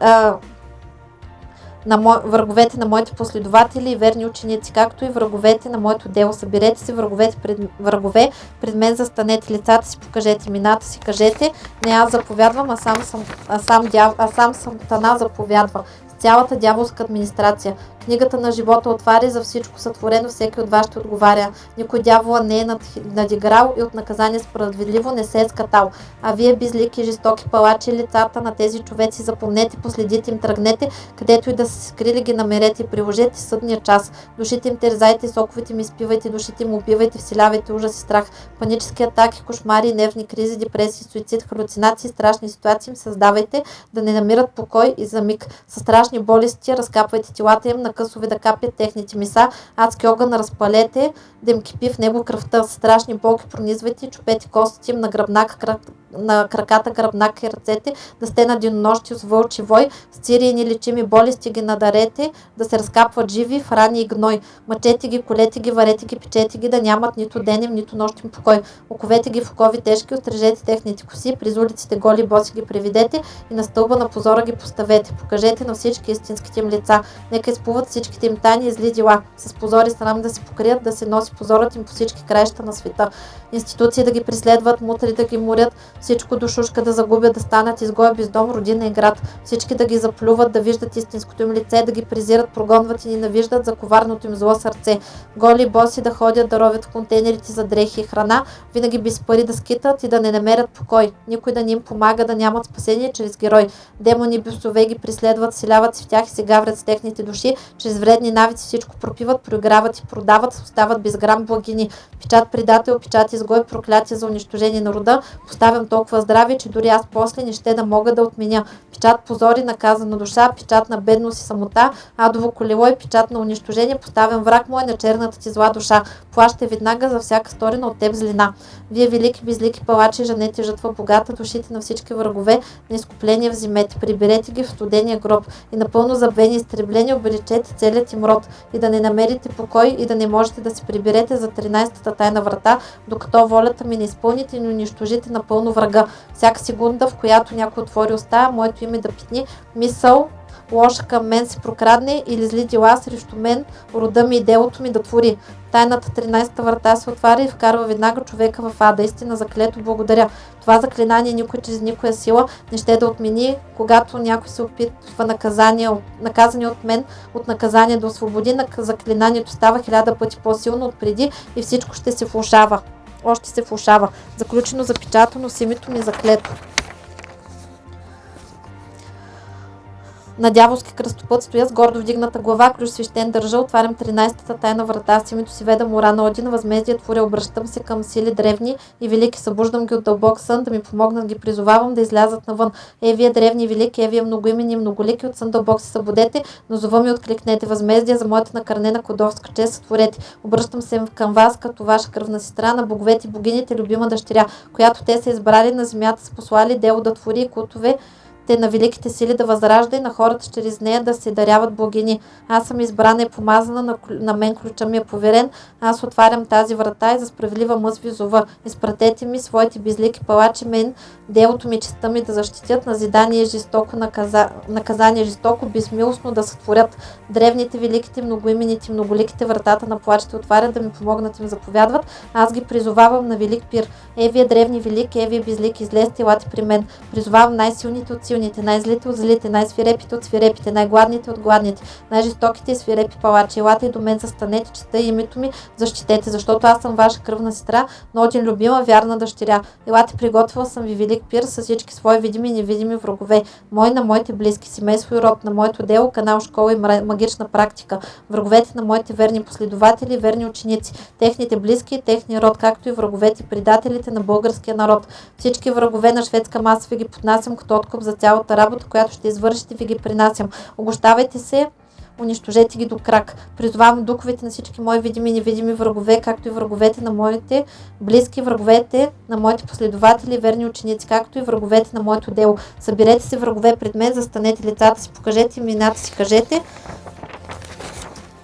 а, на мо... враговете на моите последователи и верни ученици, както и враговете на моето дело. Съберете си враговете пред... врагове, пред мен застанете лицата си, покажете имената си, кажете, не аз заповядвам, а сам, съм, а сам, дяв... а сам съм Тана заповядва цялата дяволска администрация. Книгата на живота отваря за всичко сътворено, всеки от вас ще отговаря. Никой дявола не е надиграл и от наказание справедливо не се е скатал. А вие безлики, жестоки палачи, лицата на тези човеци запомнете, последите им, тръгнете, където и да се скрили ги намерете и приложете съдния час. Душите им терзайте, соковете им изпивайте, душите им убивайте, вселявайте ужас и страх. Панически атаки, кошмари, нервни кризи, депресии, суицид, халюцинации, страшни ситуации им създавайте, да не намират покой и за миг. Със страшни болести разкапвайте телата им на късове да капят техните меса, адски огън разпалете, да им кипи в него кръвта, страшни болки пронизвайте, чупете костите им на гръбнака, на краката, гръбнака и ръцете, да сте на денонощи с вълчи вой, с цири и нелечими болести ги надарете, да се разкапват живи в рани и гной. Мъчете ги, колете ги, варете ги, печете ги, да нямат нито денем, нито нощен покой. Оковете ги в окови тежки, отрежете техните коси, през улиците голи боси ги приведете и на стълба на позора ги поставете. Покажете на всички истинските им лица. Нека изплуват всичките им тайни и зли дела. С позори срам да се покрият, да се носи позорът им по всички краища на света. Институции да ги преследват, мутри да ги морят, всичко душушка да загубят, да станат изгоя без дом, родина и град. Всички да ги заплюват, да виждат истинското им лице, да ги презират, прогонват и ненавиждат за коварното им зло сърце. Голи боси да ходят да ровят в контейнерите за дрехи и храна, винаги без пари да скитат и да не намерят покой. Никой да не им помага да нямат спасение чрез герой. Демони бюсове ги преследват, селяват се в тях и се гаврят с техните души, чрез вредни навици всичко пропиват, проиграват и продават, остават без грам благини. Печат предател, печат изгой, проклятие за унищожение на рода. Поставям толкова здраве, че дори аз после не ще да мога да отменя. Печат позори, наказана душа, печат на бедност и самота, адово колело и печат на унищожение. Поставям враг мой на черната ти зла душа. Плаща веднага за всяка сторена от теб злина. Вие велики безлики палачи, женете жътва богата, душите на всички врагове, на изкупление вземете, приберете ги в студения гроб и напълно забвени изтреблени обличете целият им род и да не намерите покой и да не можете да се приберете за 13-та тайна врата, докато волята ми не изпълните и не унищожите напълно врага. Всяка секунда, в която някой отвори уста, моето име да питни, мисъл, лоша към мен се прокрадне или зли дела срещу мен, рода ми и делото ми да твори. Тайната 13-та врата се отваря и вкарва веднага човека в ада. Истина заклето благодаря. Това заклинание никой чрез никоя сила не ще да отмени, когато някой се опитва наказание, наказане от мен от наказание да освободи. Заклинанието става хиляда пъти по-силно от преди и всичко ще се влушава. Още се влушава. Заключено, запечатано с името ми заклето. На дяволски кръстопът стоя с гордо вдигната глава, ключ свещен държа, отварям 13-та тайна врата с името си ведам ура на Один, възмездие творя, обръщам се към сили древни и велики, събуждам ги от дълбок сън, да ми помогнат, ги призовавам да излязат навън. Е, вие древни велики, е, вие многоимени многолики, от сън дълбок се събудете, но зова ми откликнете, възмездие за моята накърнена кодовска чест сътворете. Обръщам се към вас като ваша кръвна сестра на боговете богините, любима дъщеря, която те са избрали на земята, са послали дело да твори култове те на великите сили да възражда и на хората чрез нея да се даряват богини. Аз съм избрана и помазана, на, на мен ключа ми е поверен. Аз отварям тази врата и за справедлива мъз ви зова. Изпратете ми своите безлики палачи мен, делото ми, честа ми да защитят, назидание жестоко, наказа, наказание жестоко, безмилостно да сътворят. Древните, великите, многоимените, многоликите вратата на плачите отварят да ми помогнат им заповядват. Аз ги призовавам на велик пир. Е, вие древни велики, е, вие безлики, излезте, елате при мен. Призовавам най-силните от силните, най-злите от злите, най-свирепите от свирепите, най-гладните от гладните, най-жестоките и свирепи палачи. Елате и до мен застанете, чета името ми, защитете, защото аз съм ваша кръвна сестра, но един любима, вярна дъщеря. Елате, приготвила съм ви велик пир с всички свои видими и невидими врагове. Мой на моите близки, семейство и род, на моето дело, канал, школа и магична практика. Враговете на моите верни последователи, верни ученици, техните близки и техния род, както и враговете предателите на българския народ. Всички врагове на шведска маса ви ги поднасям като откуп за цялата работа, която ще извършите, ви ги принасям. Огощавайте се, унищожете ги до крак. Призовавам духовете на всички мои видими и невидими врагове, както и враговете на моите близки, враговете на моите последователи, верни ученици, както и враговете на моето дело. Съберете се врагове пред мен, застанете лицата си, покажете имената си, кажете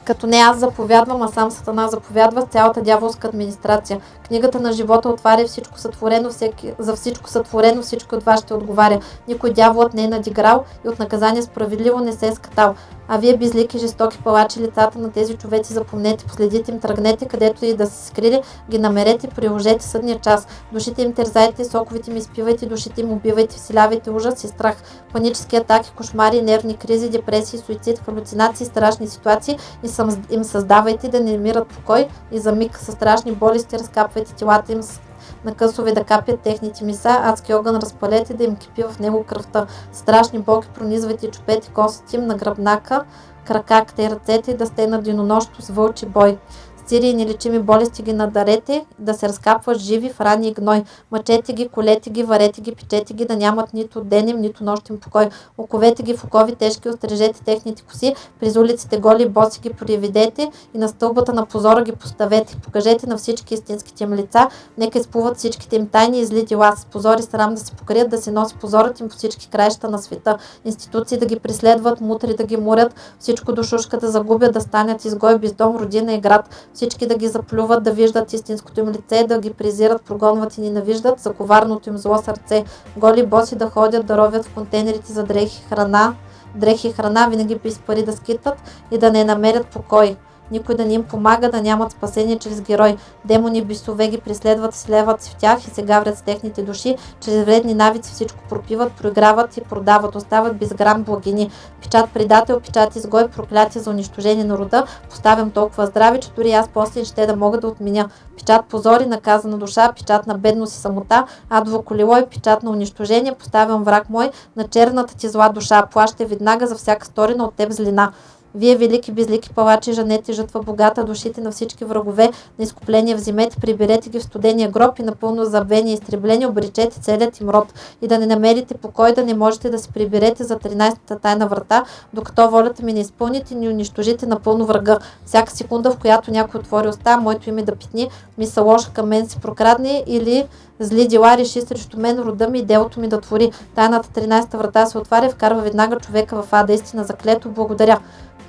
като не аз заповядвам, а сам Сатана заповядва с цялата дяволска администрация. Книгата на живота отваря всичко сътворено, всеки, за всичко сътворено, всичко от вас ще отговаря. Никой дяволът не е надиграл и от наказание справедливо не се е скатал. А вие безлики, жестоки палачи, лицата на тези човеци запомнете, последите им, тръгнете, където и да се скрили, ги намерете, приложете съдния час. Душите им терзайте, соковите им изпивайте, душите им убивайте, вселявайте ужас и страх, панически атаки, кошмари, нервни кризи, депресии, суицид, халюцинации, страшни ситуации и им създавайте да не мират покой и за миг със страшни болести разкапвайте телата им с на късове да капят техните миса, адски огън разпалете да им кипи в него кръвта. Страшни болки пронизвайте чупете костите им на гръбнака, кракаките и ръцете да сте на денонощно с вълчи бой. Цири и нелечими болести ги надарете, да се разкапват живи в рани и гной. Мъчете ги, колете ги, варете ги, печете ги, да нямат нито денем, нито нощен покой. Оковете ги в окови тежки, острижете техните коси, през улиците голи и боси ги приведете и на стълбата на позора ги поставете. Покажете на всички истинските им лица, нека изплуват всичките им тайни и зли дела. С позори срам да се покрият, да се носи позорът им по всички краища на света. Институции да ги преследват, мутри да ги мурят, всичко до шушка да загубят, да станят изгой без дом, родина и град. Всички да ги заплюват, да виждат истинското им лице, да ги презират, прогонват и ненавиждат за коварното им зло сърце. Голи боси да ходят, да ровят в контейнерите за дрехи храна, дрехи храна, винаги без пари да скитат и да не намерят покой. Никой да не им помага, да нямат спасение чрез герой. Демони бисове ги преследват, слеват в тях и се гаврят с техните души. Чрез вредни навици всичко пропиват, проиграват и продават, остават без грам благини. Печат предател, печат изгой, проклятие за унищожение на рода. Поставям толкова здраве, че дори аз после ще да мога да отменя. Печат позори, наказана душа, печат на бедност и самота, адво колело и печат на унищожение. Поставям враг мой на черната ти зла душа. Плаща веднага за всяка сторина от теб злина. Вие, велики безлики палачи, жанете жътва богата, душите на всички врагове на изкупление вземете, приберете ги в студения гроб и напълно забвени и изтреблени, обречете целият им род и да не намерите покой, да не можете да се приберете за 13-та тайна врата, докато волята ми не изпълните ни унищожите напълно врага. Всяка секунда, в която някой отвори уста, моето име да питни, мисъл лоша към мен се прокрадне или зли дела реши срещу мен рода ми и делото ми да твори. Тайната 13-та врата се отваря, вкарва веднага човека в ада истина заклето. Благодаря.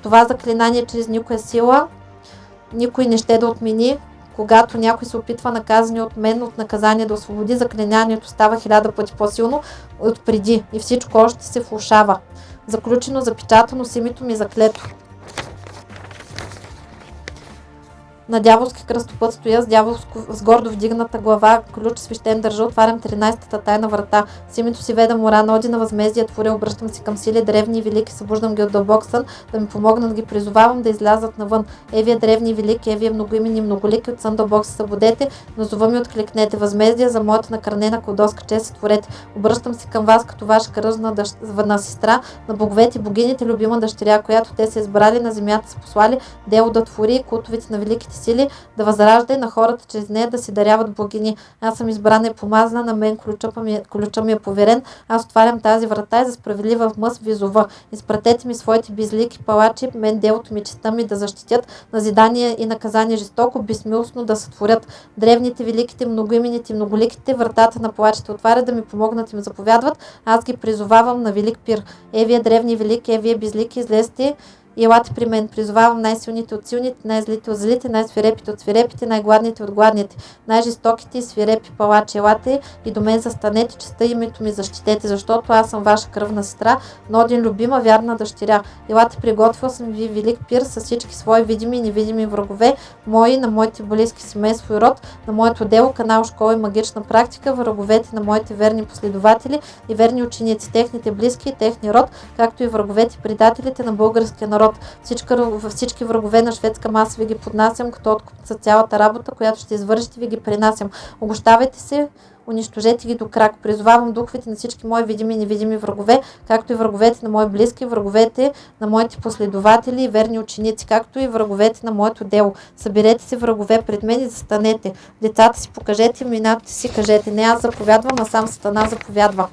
Това заклинание чрез никоя сила никой не ще да отмени. Когато някой се опитва наказани от мен от наказание да освободи, заклинанието става хиляда пъти по-силно от преди и всичко още се влушава. Заключено, запечатано с името ми заклето. На дяволски кръстопът стоя с, дяволско, с гордо вдигната глава, ключ свещен държа, отварям 13-та тайна врата. С името си веда мора, ноди на възмездие творя, обръщам се към сили древни и велики, събуждам ги от дълбок сън, да ми помогнат, ги призовавам да излязат навън. Евия древни и велики, Евия многоимени и многолики, от сън дълбок се събудете, назова ми откликнете. Възмездие за моята накранена кладоска чест се творете. Обръщам се към вас като ваша кръжна дъщ... на сестра, на боговете, богините, любима дъщеря, която те са избрали на земята, са послали дело да твори култовите на великите сили, да възражда и на хората чрез нея да си даряват благини. Аз съм избрана и помазана, на мен ключа ми, ключа ми е поверен. Аз отварям тази врата и за справедлива мъс визова. Изпратете ми своите безлики палачи, мен делото ми, честа ми да защитят, назидание и наказание жестоко, безмилостно да сътворят. Древните, великите, многоимените, многоликите, вратата на палачите отварят да ми помогнат и ми заповядват. Аз ги призовавам на велик пир. Е, вие древни велики, е, вие безлики, излезте елате при мен. Призовавам най-силните от силните, най-злите от злите, най-свирепите от свирепите, най-гладните от гладните, най-жестоките и свирепи палачи. Елате и до мен застанете, честа името ми защитете, защото аз съм ваша кръвна сестра, но един любима, вярна дъщеря. Елате приготвил съм ви велик пир с всички свои видими и невидими врагове, мои, на моите близки семейство и род, на моето дело, канал, школа и магична практика, враговете на моите верни последователи и верни ученици, техните близки и техния род, както и враговете предателите на българския народ народ. Всички, всички врагове на шведска маса ви ги поднасям, като откуп за цялата работа, която ще извършите, ви ги принасям. Обощавайте се, унищожете ги до крак. Призовавам духовете на всички мои видими и невидими врагове, както и враговете на мои близки, враговете на моите последователи и верни ученици, както и враговете на моето дело. Съберете се врагове пред мен и застанете. Децата си покажете, имената си кажете. Не аз заповядвам, а сам Сатана заповядва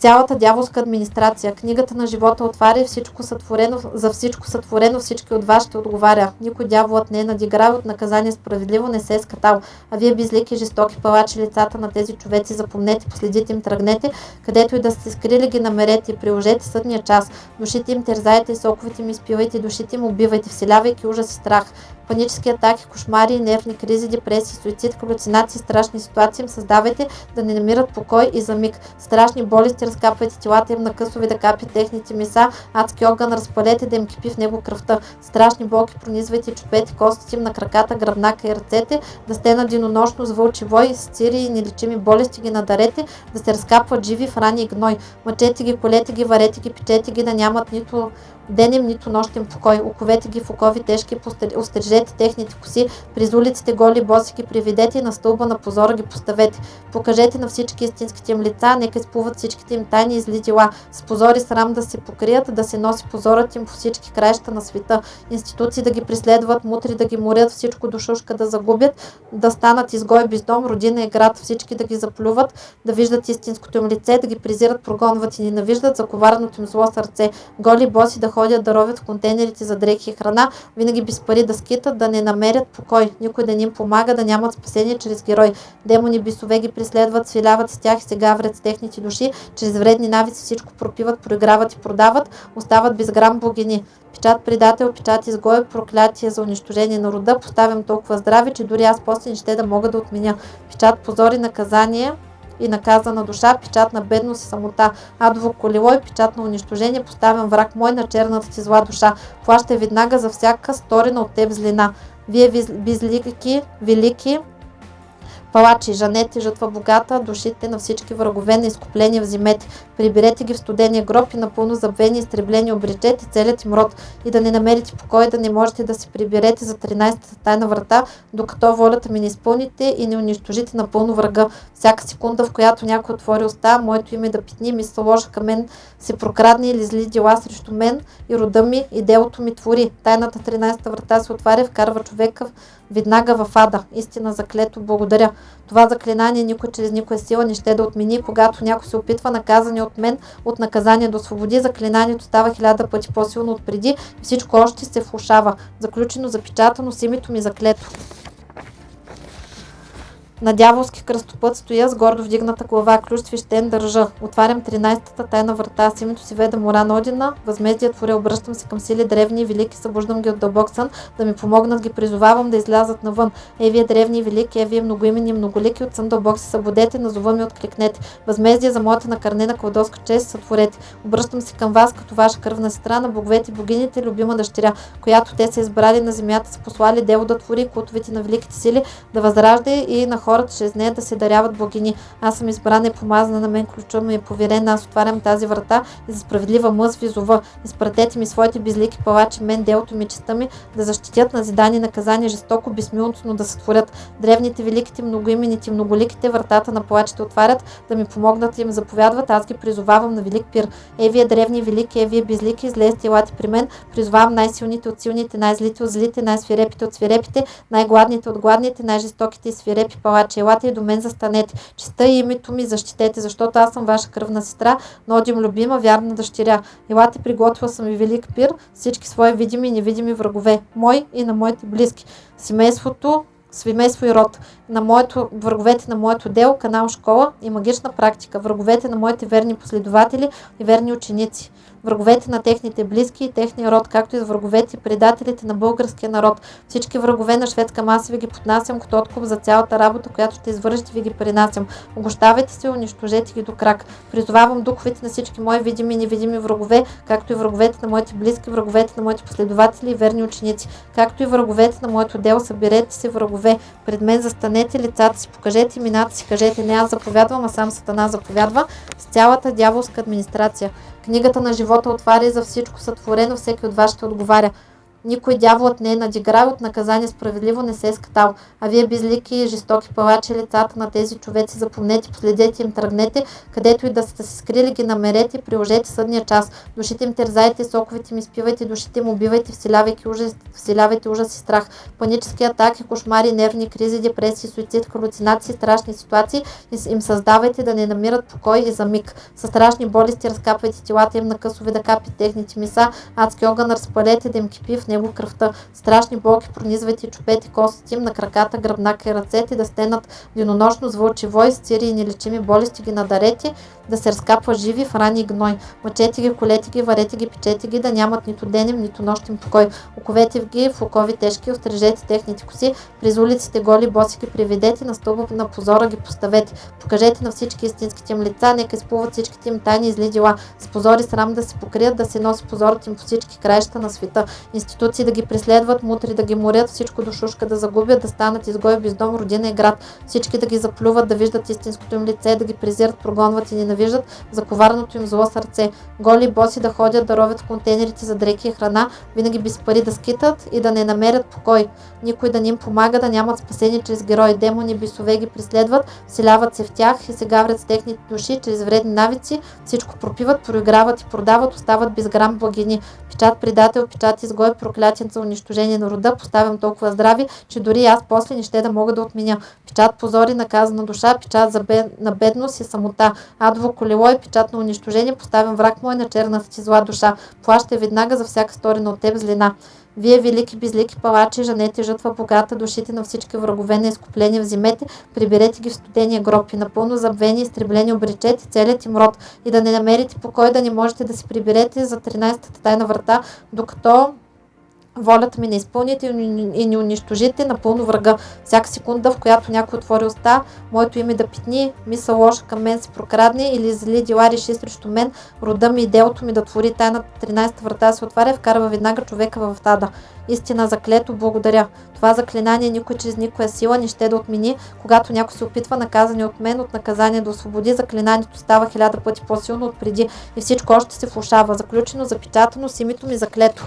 цялата дяволска администрация. Книгата на живота отваря всичко сътворено, за всичко сътворено, всички от вас ще отговаря. Никой дяволът не е надиграл от наказание справедливо, не се е скатал. А вие безлики, жестоки палачи лицата на тези човеци, запомнете, последите им, тръгнете, където и да сте скрили ги намерете и приложете съдния час. Душите им терзайте и соковете им изпивайте, душите им убивайте, вселявайки ужас и страх панически атаки, кошмари, нервни кризи, депресии, суицид, галюцинации, страшни ситуации им създавайте да не намират покой и за миг. Страшни болести разкапвайте телата им на късови да капи техните меса, адски огън разпалете да им кипи в него кръвта. Страшни болки пронизвайте чупете костите им на краката, гръбнака и ръцете, да сте на денонощно с вълчи вой, с цири и нелечими болести ги надарете, да се разкапват живи в рани и гной. Мъчете ги, колете ги, варете ги, печете ги, да нямат нито денем, нито нощен покой. Оковете ги в окови тежки, острижете техните коси, през улиците голи боси ги приведете и на стълба на позора ги поставете. Покажете на всички истинските им лица, нека изплуват всичките им тайни и зли дела. С позор и срам да се покрият, да се носи позорът им по всички краища на света. Институции да ги преследват, мутри да ги морят, всичко до шушка да загубят, да станат изгой без дом, родина и град, всички да ги заплюват, да виждат истинското им лице, да ги презират, прогонват и ненавиждат за коварното им зло сърце. Голи боси да ходят да ровят в контейнерите за дрехи и храна, винаги без пари да скитат, да не намерят покой. Никой да не им помага, да нямат спасение чрез герой. Демони бисове ги преследват, свиляват с тях и се гаврят с техните души, чрез вредни навици всичко пропиват, проиграват и продават, остават без грам богини. Печат предател, печат изгой, проклятие за унищожение на рода, поставям толкова здраве, че дори аз после не ще да мога да отменя. Печат позор и наказание, и наказана душа, печат на бедност и самота, адово колело и печат на унищожение, поставям враг мой на черната ти зла душа, плащай веднага за всяка сторена от теб злина. Вие виз- безлики, велики, палачи, жанете, жътва богата, душите на всички врагове на изкупление вземете. Приберете ги в студения гроб и напълно забвени, изтреблени обречете целият им род и да не намерите покой, да не можете да се приберете за 13-та тайна врата, докато волята ми не изпълните и не унищожите напълно врага. Всяка секунда, в която някой отвори уста, моето име да питни, ми се ложа към мен, се прокрадне или зли дела срещу мен и рода ми и делото ми твори. Тайната 13-та врата се отваря, вкарва човека веднага в ада. Истина заклето, благодаря. Това заклинание никой чрез никоя сила не ще да отмени. Когато някой се опитва наказане от мен, от наказание до свободи, заклинанието става хиляда пъти по-силно от преди и всичко още се влушава. Заключено, запечатано с името ми заклето. На дяволски кръстопът стоя с гордо вдигната глава, ключ свещен държа. Отварям 13-та тайна врата, с името си веда мора на Одина, възмездие творя, обръщам се към сили древни и велики, събуждам ги от дълбок сън, да ми помогнат, ги призовавам да излязат навън. Е, вие древни и велики, е, вие многоимени и многолики, от сън дълбок се събудете, назова ми откликнете. Възмездие за моята накърнена кладоска чест сътворете. Обръщам се към вас като ваша кръвна сестра на боговете и богините, любима дъщеря, която те са избрали на земята, са послали дело да твори култовете на великите сили, да възражда и на хората чрез нея да се даряват богини. Аз съм избрана и помазана на мен ключа ми е поверен, аз отварям тази врата и за справедлива мъз ви зова. Изпратете ми своите безлики палачи, мен делото ми, честа ми, да защитят назидание наказание жестоко, безмилостно да сътворят. Древните, великите, многоимените, многоликите вратата на палачите отварят, да ми помогнат и им заповядват, аз ги призовавам на велик пир. Е, вие древни, велики, е, вие безлики, излезте, елате при мен, призовавам най-силните от силните, най-злите от злите, най-свирепите от свирепите, най-гладните от гладните, най-жестоките и свирепи палачи. Елате и до мен застанете. Честа и името ми защитете, защото аз съм ваша кръвна сестра, Нодим любима, вярна дъщеря. Елате, приготвила съм ви велик пир, всички свои видими и невидими врагове, мой и на моите близки. Семейството, семейство и род. На моето, враговете на моето дело, канал школа и магична практика. Враговете на моите верни последователи и верни ученици. Враговете на техните близки и техния род, както и с враговете и предателите на българския народ. Всички врагове на шведска маса ви ги поднасям като откуп за цялата работа, която ще извършите, ви ги принасям. Огощавайте се, унищожете ги до крак. Призовавам духовете на всички мои видими и невидими врагове, както и враговете на моите близки, враговете на моите последователи и верни ученици, както и враговете на моето дело. Съберете се врагове. Пред мен застанете лицата си, покажете имената си, кажете не аз заповядвам, а сам Сатана заповядва с цялата дяволска администрация. Книгата на живота отваря за всичко сътворено, всеки от вас ще отговаря. Никой дяволът не е надиграл от наказание справедливо не се е скатал. А вие безлики и жестоки палачи лицата на тези човеци запомнете, последете им, тръгнете, където и да сте се скрили, ги намерете, приложете съдния час. Душите им терзайте, соковете им изпивайте, душите им убивайте, вселявайки ужас, вселявайте ужас и страх. Панически атаки, кошмари, нервни кризи, депресии, суицид, халюцинации, страшни ситуации им създавайте да не намират покой и за миг. Със страшни болести разкапвайте телата им на късове да капи техните миса, адски огън разпалете да им кипи в него кръвта. Страшни болки пронизвайте и чупете костите им на краката, гръбнака и ръцете, да стенат денонощно с вълчи вой, с цири и нелечими болести ги надарете, да се разкапва живи в рани и гной. Мъчете ги, колете ги, варете ги, печете ги, да нямат нито денем, нито нощен покой. Оковете в ги в окови тежки, острижете техните коси, през улиците голи боси ги приведете, на стълба на позора ги поставете. Покажете на всички истинските им лица, нека изплуват всичките им тайни и зли дела. С позори срам да се покрият, да се носи позорът им по всички краища на света. Институт институции да ги преследват, мутри да ги морят, всичко до шушка да загубят, да станат изгой без дом, родина и град, всички да ги заплюват, да виждат истинското им лице, да ги презират, прогонват и ненавиждат, за коварното им зло сърце, голи боси да ходят, да ровят в контейнерите за дрехи и храна, винаги без пари да скитат и да не намерят покой, никой да ни им помага, да нямат спасение чрез герои, демони, бисове ги преследват, вселяват се в тях и се гаврят с техните души чрез вредни навици, всичко пропиват, проиграват и продават, остават без грам благини. Печат предател, печат изгой, проклятен за унищожение на рода, поставям толкова здрави, че дори аз после не ще да мога да отменя. Печат позори, наказана душа, печат за бед... на бедност и самота. Адово колело и печат на унищожение, поставям враг мой на черната ти зла душа. Плаща веднага за всяка сторена от теб злина. Вие, велики безлики палачи, жанете жътва богата, душите на всички врагове на изкупление вземете, приберете ги в студения гроб и напълно забвени, изтреблени обречете целият им род и да не намерите покой, да не можете да се приберете за 13-та тайна врата, докато волята ми не изпълните и не унищожите напълно врага. Всяка секунда, в която някой отвори уста, моето име да питни, мисъл лоша към мен се прокрадне или зли дела реши срещу мен, рода ми и делото ми да твори тайна 13-та врата се отваря, вкарва веднага човека в тада. Истина заклето, благодаря. Това заклинание никой чрез никоя сила не ще да отмени. Когато някой се опитва наказане от мен, от наказание да освободи, заклинанието става хиляда пъти по-силно от преди и всичко още се влушава. Заключено, запечатано с името ми заклето.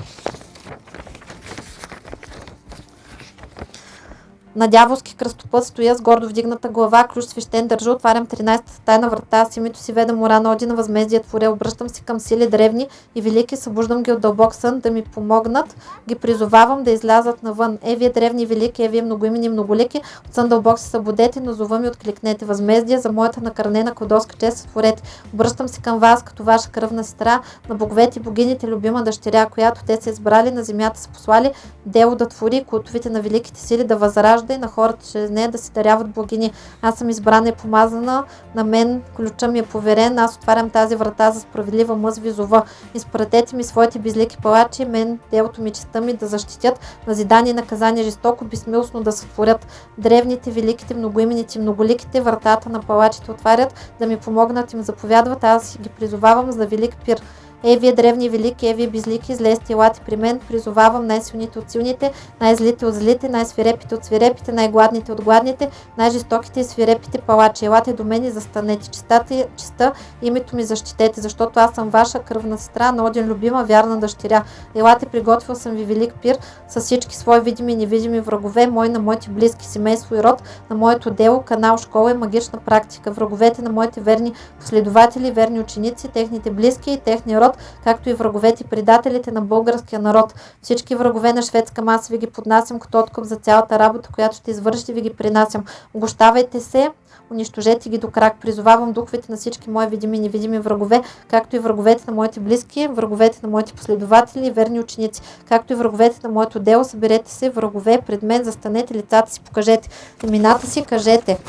На дяволски кръстопът стоя с гордо вдигната глава, ключ свещен държа, отварям 13-та тайна врата, с името си веда мора на Одина, възмездие творя, обръщам се към сили древни и велики, събуждам ги от дълбок сън да ми помогнат, ги призовавам да излязат навън. Е, вие древни велики, е, вие многоимени многолики, от сън дълбок се събудете, но зова ми откликнете. Възмездие за моята накърнена кодоска чест сътворете. Обръщам се към вас, като ваша кръвна сестра, на боговете и богините, любима дъщеря, която те са избрали, на земята са послали, дело да твори, култовите на великите сили да възражда и на хората чрез нея да си даряват благини. Аз съм избрана и помазана, на мен ключа ми е поверен, аз отварям тази врата за справедлива мъз визова. Изпратете ми своите безлики палачи, мен делото ми честа ми да защитят, назидание и наказание жестоко, безмилостно да сътворят. Древните, великите, многоимените, многоликите вратата на палачите отварят, да ми помогнат им заповядват, аз ги призовавам за велик пир. Ей, вие древни велики, ей, вие безлики, излезте, елате при мен, призовавам най-силните от силните, най-злите от злите, най-свирепите от свирепите, най-гладните от гладните, най-жестоките и свирепите палачи. Елате до мен и застанете. Чистата, чиста, името ми защитете, защото аз съм ваша кръвна сестра, на Один любима, вярна дъщеря. Елате, приготвил съм ви велик пир с всички свои видими и невидими врагове, мои на моите близки, семейство и род, на моето дело, канал, школа и магична практика, враговете на моите верни последователи, верни ученици, техните близки и техния род, както и враговете и предателите на българския народ. Всички врагове на шведска маса ви ги поднасям като откуп за цялата работа, която ще извършите, ви ги принасям. Огощавайте се, унищожете ги до крак. Призовавам духовете на всички мои видими и невидими врагове, както и враговете на моите близки, враговете на моите последователи и верни ученици, както и враговете на моето дело. Съберете се, врагове, пред мен, застанете лицата си, покажете имената си, кажете.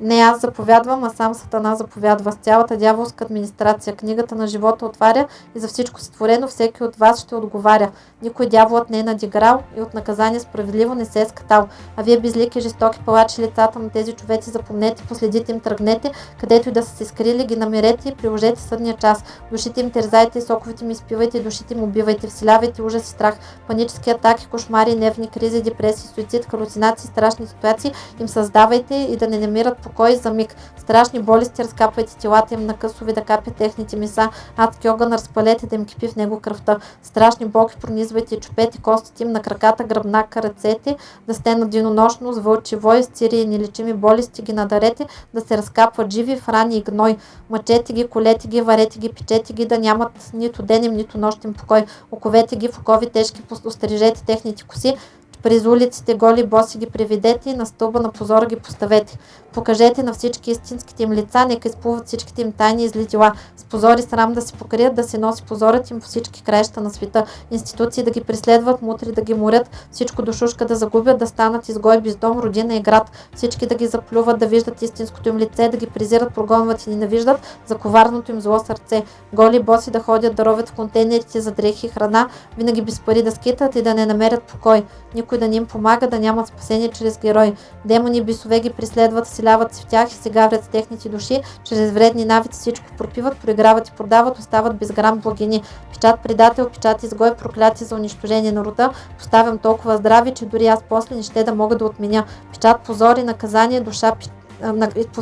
Не аз заповядвам, а сам Сатана заповядва. С цялата дяволска администрация книгата на живота отваря и за всичко сътворено всеки от вас ще отговаря. Никой дяволът не е надиграл и от наказание справедливо не се е скатал. А вие безлики, жестоки палачи лицата на тези човеци запомнете, последите им тръгнете, където и да са се скрили, ги намерете и приложете съдния час. Душите им терзайте, соковите им изпивайте, душите им убивайте, вселявайте ужас и страх, панически атаки, кошмари, нервни кризи, депресии, суицид, халюцинации, страшни ситуации им създавайте и да не намират покой за миг. Страшни болести разкапвайте телата им на късови да капят техните меса. Адски огън разпалете да им кипи в него кръвта. Страшни болки пронизвайте и чупете костите им на краката, гръбнака, ръцете, да сте на денонощно с вълчи вой, стири и нелечими болести ги надарете, да се разкапват живи в рани и гной. Мъчете ги, колете ги, варете ги, печете ги, да нямат нито денем, нито нощен покой. Оковете ги в окови тежки, острижете техните коси, през улиците голи боси ги приведете и на стълба на позора ги поставете. Покажете на всички истинските им лица, нека изплуват всичките им тайни и зли дела. С позори срам да се покрият, да се носи позорът им по всички краища на света. Институции да ги преследват, мутри да ги морят, всичко до шушка да загубят, да станат изгой без дом, родина и град. Всички да ги заплюват, да виждат истинското им лице, да ги презират, прогонват и ненавиждат за коварното им зло сърце. Голи боси да ходят да ровят в контейнерите за дрехи и храна, винаги без пари да скитат и да не намерят покой. Никой никой да ни им помага, да нямат спасение чрез герои. Демони бисове ги преследват, вселяват се в тях и се гаврят с техните души, чрез вредни навици всичко пропиват, проиграват и продават, остават без грам благини. Печат предател, печат изгой, прокляти за унищожение на рода, поставям толкова здрави, че дори аз после не ще да мога да отменя. Печат позор и наказание, душа на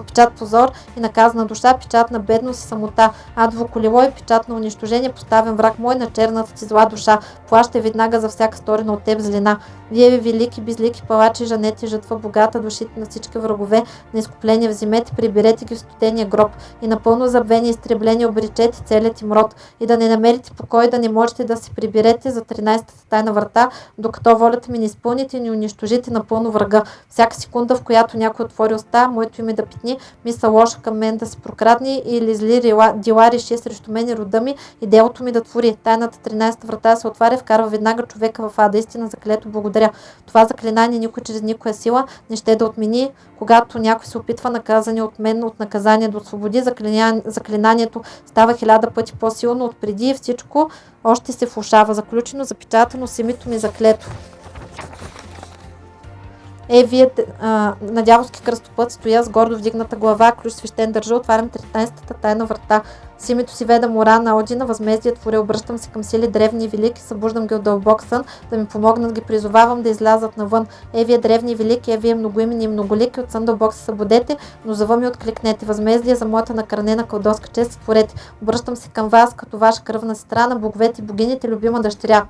печат позор и наказана душа, печат на бедност и самота, адво колело и печат на унищожение, поставен враг мой на черната ти зла душа, плаща веднага за всяка сторена от теб злина. Вие ви велики, безлики палачи, жанете, жътва богата, душите на всички врагове, на изкупление вземете, приберете ги в студения гроб и напълно забвени изтребление обречете целият им род и да не намерите покой, да не можете да се приберете за 13-та тайна врата, докато волята ми не изпълните и не унищожите напълно врага. Всяка секунда, в която някой отвори уста, моето име да питни, мисля лоша към мен да се прокрадни или зли дела реши срещу мен и рода ми и делото ми да твори. Тайната 13 врата се отваря, вкарва веднага човека в ада. Истина заклето благодаря. Това заклинание никой чрез никоя сила не ще да отмени. Когато някой се опитва наказане от мен, от наказание да освободи, заклинанието става хиляда пъти по-силно от преди и всичко още се влушава. Заключено, запечатано с името ми заклето. Е, вие а, на дяволски кръстопът стоя с гордо вдигната глава, ключ свещен държа, отварям 13-та тайна врата. С името си веда мора на Одина, възмездие творя, обръщам се към сили древни и велики, събуждам ги от дълбок сън, да ми помогнат, ги призовавам да излязат навън. Е, вие древни и велики, е, вие многоимени и многолики, от сън дълбок се събудете, но зава ми откликнете. Възмездие за моята накранена кълдоска чест створете. Обръщам се към вас, като ваша кръвна сестра на боговете и богините, любима дъщеря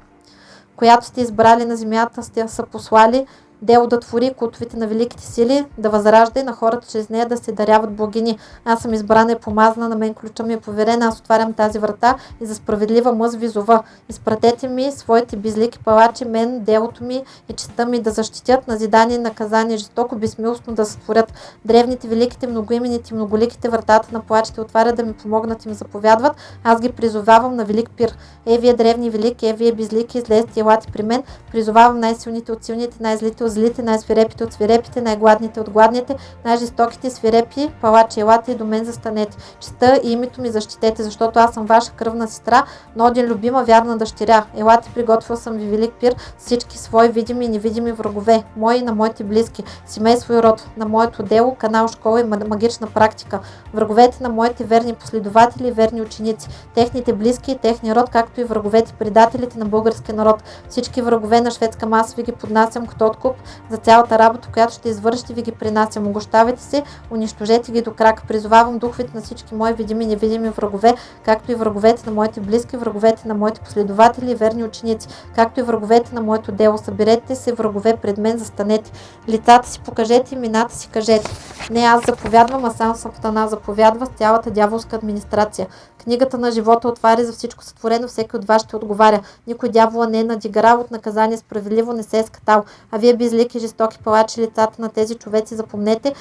която сте избрали на земята, сте са послали, да твори култовите на великите сили, да възражда и на хората чрез нея да се даряват богини. Аз съм избрана и помазана, на мен ключа ми е поверен, аз отварям тази врата и за справедлива мъз визова. Изпратете ми своите безлики палачи, мен, делото ми и честа ми да защитят назидание и наказание, жестоко, безмилостно да сътворят. Древните, великите, многоимените, многоликите вратата на плачите отварят да ми помогнат и ми заповядват. Аз ги призовавам на велик пир. Е, вие древни велики, е, вие безлики, излезте, елате при мен. Призовавам най-силните от силните, най-злите от злите, най-свирепите от свирепите, най-гладните от гладните, най-жестоките свирепи, палачи, елате и до мен застанете. Честа и името ми защитете, защото аз съм ваша кръвна сестра, но един любима, вярна дъщеря. Елате, приготвил съм ви велик пир, всички свои видими и невидими врагове, мои и на моите близки, семейство и род, на моето дело, канал, школа и магична практика, враговете на моите верни последователи и верни ученици, техните близки и техния род, както и враговете, предателите на българския народ. Всички врагове на шведска маса ви ги поднасям като откуп за цялата работа, която ще извършите, ви ги принасям. Огощавайте се, унищожете ги до крак. Призовавам духовете на всички мои видими и невидими врагове, както и враговете на моите близки, враговете на моите последователи и верни ученици, както и враговете на моето дело. Съберете се, врагове, пред мен застанете. Лицата си покажете, имената си кажете. Не аз заповядвам, а сам Сатана заповядва с цялата дяволска администрация. Книгата на живота отваря за всичко сътворено, всеки от вас ще отговаря. Никой дявола не е надиграл от наказание, справедливо не се е скатал. А вие безлики, жестоки палачи лицата на тези човеци, запомнете,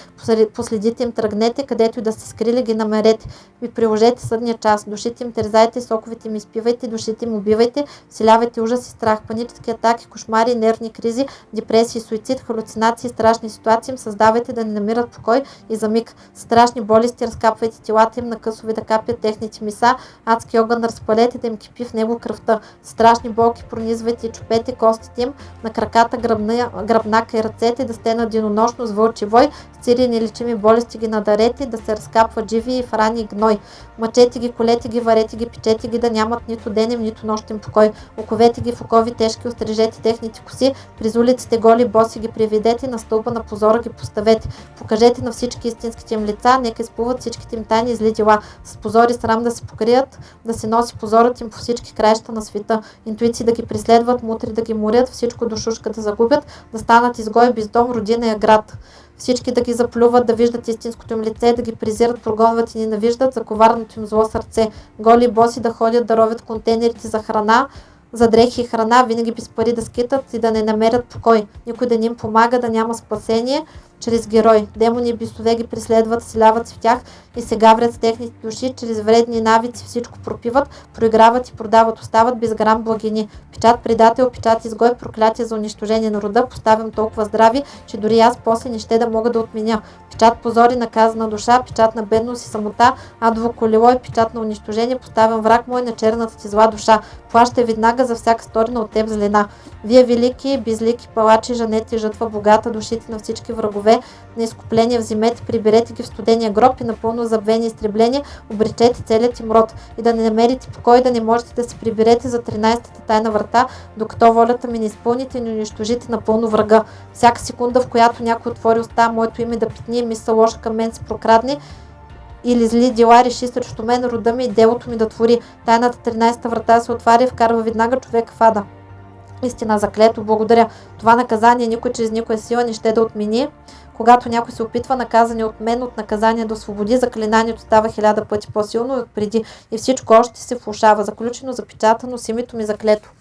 последите им, тръгнете, където и да сте скрили, ги намерете. Ви приложете съдния час. Душите им терзайте, соковите им изпивайте, душите им убивайте, вселявайте ужас и страх, панически атаки, кошмари, нервни кризи, депресии, суицид, халюцинации, страшни ситуации им създавайте да не намират покой и за миг. Страшни болести разкапвайте телата им на късове да капят техните миса, адски огън разпалете да им кипи в него кръвта. Страшни болки пронизвайте и чупете костите им на краката, гръбна, гръбнака и ръцете да стенат денонощно с вълчи вой, с цири нелечими болести ги надарете, да се разкапват живи и в рани гной. Мъчете ги, колете ги, варете ги, печете ги, да нямат нито денем, нито нощен покой. Оковете ги в окови тежки, острижете техните коси, през улиците голи боси ги приведете, на стълба на позора ги поставете. Покажете на всички истинските им лица, нека изплуват всичките им тайни и зли дела. С позори срам да се покрият, да се носи позорът им по всички краища на света. Интуиции да ги преследват, мутри да ги морят, всичко душушка да загубят, да станат изгой без дом, родина и град. Всички да ги заплюват, да виждат истинското им лице, да ги презират, прогонват и ненавиждат за коварното им зло сърце. Голи боси да ходят да ровят контейнерите за храна, за дрехи и храна, винаги без пари да скитат и да не намерят покой. Никой да ни им помага, да няма спасение, чрез герой. Демони бисове ги преследват, селяват се в тях и се гаврят с техните души, чрез вредни навици всичко пропиват, проиграват и продават, остават без грам благини. Печат предател, печат изгой, проклятие за унищожение на рода, поставям толкова здрави, че дори аз после не ще да мога да отменя. Печат позори, наказана душа, печат на бедност и самота, адово колело и печат на унищожение, поставям враг мой на черната ти зла душа. Плаща веднага за всяка сторина от теб злина. Вие велики, безлики, палачи, жанете, жътва, богата, душите на всички врагове, на изкупление вземете, приберете ги в студения гроб и напълно забвени изтребления, обречете целият им род и да не намерите покой, да не можете да се приберете за 13-та тайна врата, докато волята ми не изпълните и не унищожите напълно врага. Всяка секунда, в която някой отвори уста, моето име да питни, мисъл лоша към мен се прокрадне, или зли дела реши срещу мен рода ми и делото ми да твори. Тайната 13-та врата се отваря и вкарва веднага човек в ада. Истина заклето, благодаря. Това наказание никой чрез никоя сила не ще да отмени. Когато някой се опитва наказане от мен, от наказание до свободи, заклинанието става хиляда пъти по-силно от преди и всичко още се влушава. Заключено, запечатано с името ми заклето.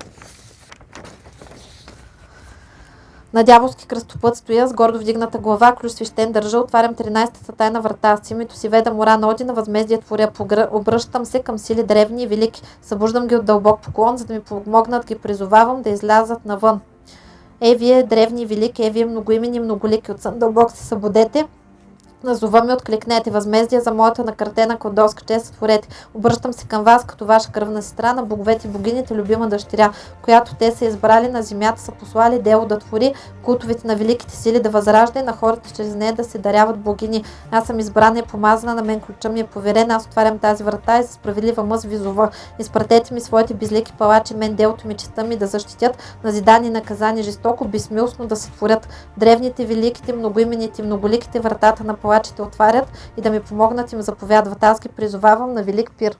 На дяволски кръстопът стоя с гордо вдигната глава, ключ свещен държа, отварям 13-та тайна врата. С името си веда мора на Одина, възмездие творя, обръщам се към сили древни и велики, събуждам ги от дълбок поклон, за да ми помогнат, ги призовавам да излязат навън. Е, вие древни велики, е, вие многоимени многолики, от сън дълбок се събудете, Назова ми откликнете, възмездие за моята накратена кладовска чест сътворете. Обръщам се към вас като ваша кръвна сестра на боговете и богините, любима дъщеря, която те са избрали на земята, са послали дело да твори, култовете на великите сили да възражда и на хората чрез нея да се даряват богини. Аз съм избрана и помазана, на мен ключа ми е поверен, аз отварям тази врата и за справедлива мъз визова. Изпратете ми своите безлики палачи, мен делото ми, честа ми да защитят, назидани и наказани жестоко, безмилостно да се творят. Древните, великите, многоимените, многоликите вратата на палачите отварят и да ми помогнат им заповядват. Аз ги призовавам на велик пир.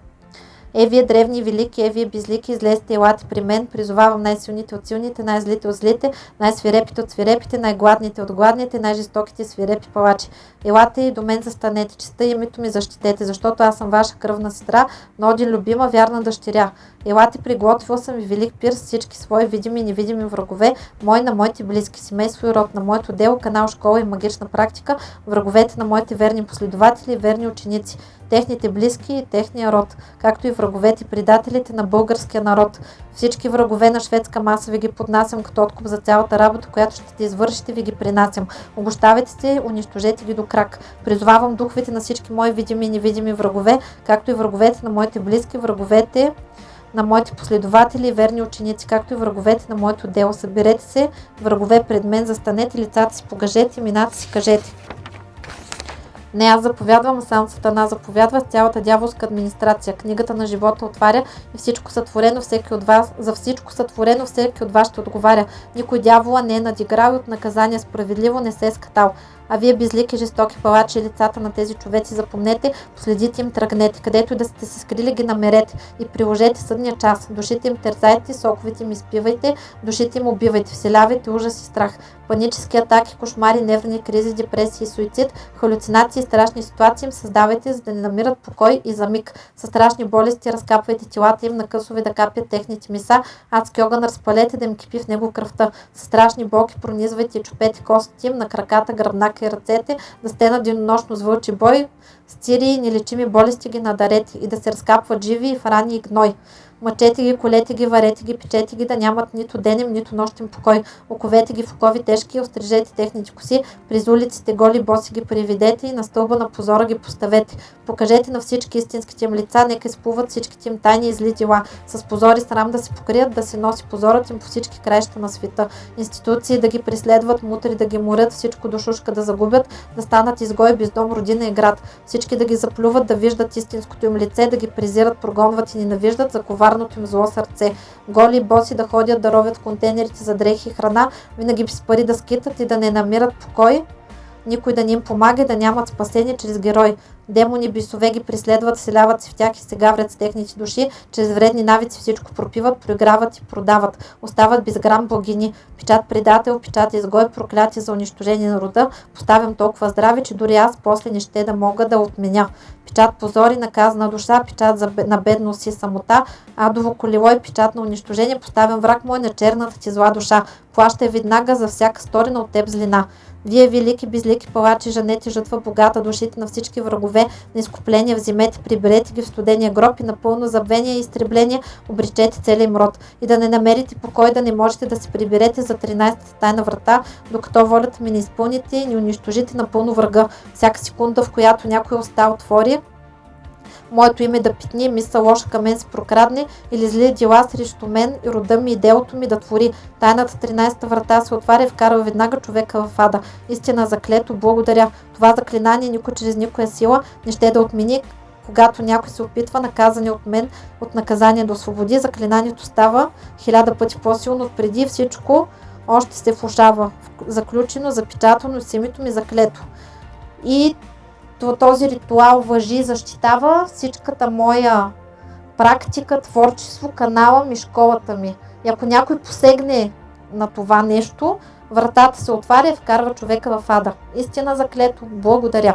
Е, вие древни велики, е, вие безлики, излезте, елате при мен, призовавам най-силните от силните, най-злите от злите, най-свирепите от свирепите, най-гладните от гладните, най-жестоките свирепи палачи. Елате и до мен застанете, честа името ми защитете, защото аз съм ваша кръвна сестра, но один любима, вярна дъщеря. Елате, приготвил съм и велик пир с всички свои видими и невидими врагове, мои на моите близки, семейство и род, на моето дело, канал, школа и магична практика, враговете на моите верни последователи и верни ученици техните близки и техния род, както и враговете, предателите на българския народ. Всички врагове на шведска маса ви ги поднасям като откуп за цялата работа, която ще ти извършите, ви ги принасям. Обощавайте се, унищожете ги до крак. Призовавам духовете на всички мои видими и невидими врагове, както и враговете на моите близки, враговете на моите последователи и верни ученици, както и враговете на моето дело. Съберете се, врагове пред мен, застанете лицата си, погажете, имената си кажете. Не аз заповядвам, а сам Сатана заповядва с цялата дяволска администрация. Книгата на живота отваря и всичко сътворено всеки от вас, за всичко сътворено всеки от вас ще отговаря. Никой дявола не е надиграл и от наказание справедливо не се е скатал. А вие безлики, жестоки палачи лицата на тези човеци запомнете, последите им тръгнете, където и да сте се скрили ги намерете и приложете съдния час. Душите им тързайте, соковите им изпивайте, душите им убивайте, вселявайте ужас и страх. Панически атаки, кошмари, нервни кризи, депресии, суицид, халюцинации и страшни ситуации им създавайте, за да не намират покой и за миг. Със страшни болести разкапвайте телата им на късове да капят техните миса, адски огън разпалете да им кипи в него кръвта. Със страшни болки пронизвайте и чупете костите им на краката, гръбнака и ръцете, да сте на денонощно с вълчи бой, с цири и нелечими болести ги надарете и да се разкапват живи и в рани и гной. Мъчете ги, колете ги, варете ги, печете ги, да нямат нито денем, нито нощен покой. Оковете ги в окови тежки, острижете техните коси, през улиците голи боси ги приведете и на стълба на позора ги поставете. Покажете на всички истинските им лица, нека изплуват всичките им тайни и зли дела. С позори срам да се покрият, да се носи позорът им по всички краища на света. Институции да ги преследват, мутри да ги морят, всичко душушка да загубят, да станат изгои без дом, родина и град. Всички да ги заплюват, да виждат истинското им лице, да ги презират, прогонват и ненавиждат, заковар коварното им зло сърце. Голи и боси да ходят да ровят контейнерите за дрехи и храна, винаги с пари да скитат и да не намират покой, никой да ни им помага да нямат спасение чрез герой. Демони бисове ги преследват, селяват се в тях и се гаврят с техните души, чрез вредни навици всичко пропиват, проиграват и продават. Остават без грам богини. Печат предател, печат изгой, проклятие за унищожение на рода. Поставям толкова здраве, че дори аз после не ще да мога да отменя. Печат позори, наказана душа, печат за, на бедност и самота, адово колело и печат на унищожение. Поставям враг мой на черната ти зла душа. Плащай веднага за всяка сторена от теб злина. Вие, велики, безлики палачи, жанете жътва богата, душите на всички врагове, на изкупления вземете, приберете ги в студения гроб и напълно забвение и изтребление обречете целия им род. И да не намерите покой, да не можете да се приберете за 13-та тайна врата, докато волята ми не изпълните и не унищожите напълно врага. Всяка секунда, в която някой уста отвори, моето име да питни, мисъл лоша към мен се прокрадне или зли дела срещу мен и рода ми и делото ми да твори. Тайната 13-та врата се отваря и вкарва веднага човека в ада. Истина заклето, благодаря. Това заклинание никой чрез никоя сила не ще да отмени, когато някой се опитва, наказане от мен, от наказание да освободи, заклинанието става хиляда пъти по-силно преди всичко, още се влушава. Заключено, запечатано с името ми заклето. И този ритуал въжи и защитава всичката моя практика, творчество, канала ми, школата ми. И ако някой посегне на това нещо, вратата се отваря и вкарва човека в ада. Истина заклето. Благодаря.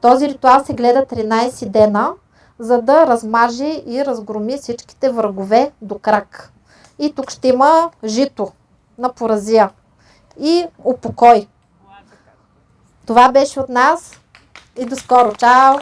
Този ритуал се гледа 13 дена, за да размаже и разгроми всичките врагове до крак. И тук ще има жито на поразия и упокой. Това беше от нас и до скоро. Чао!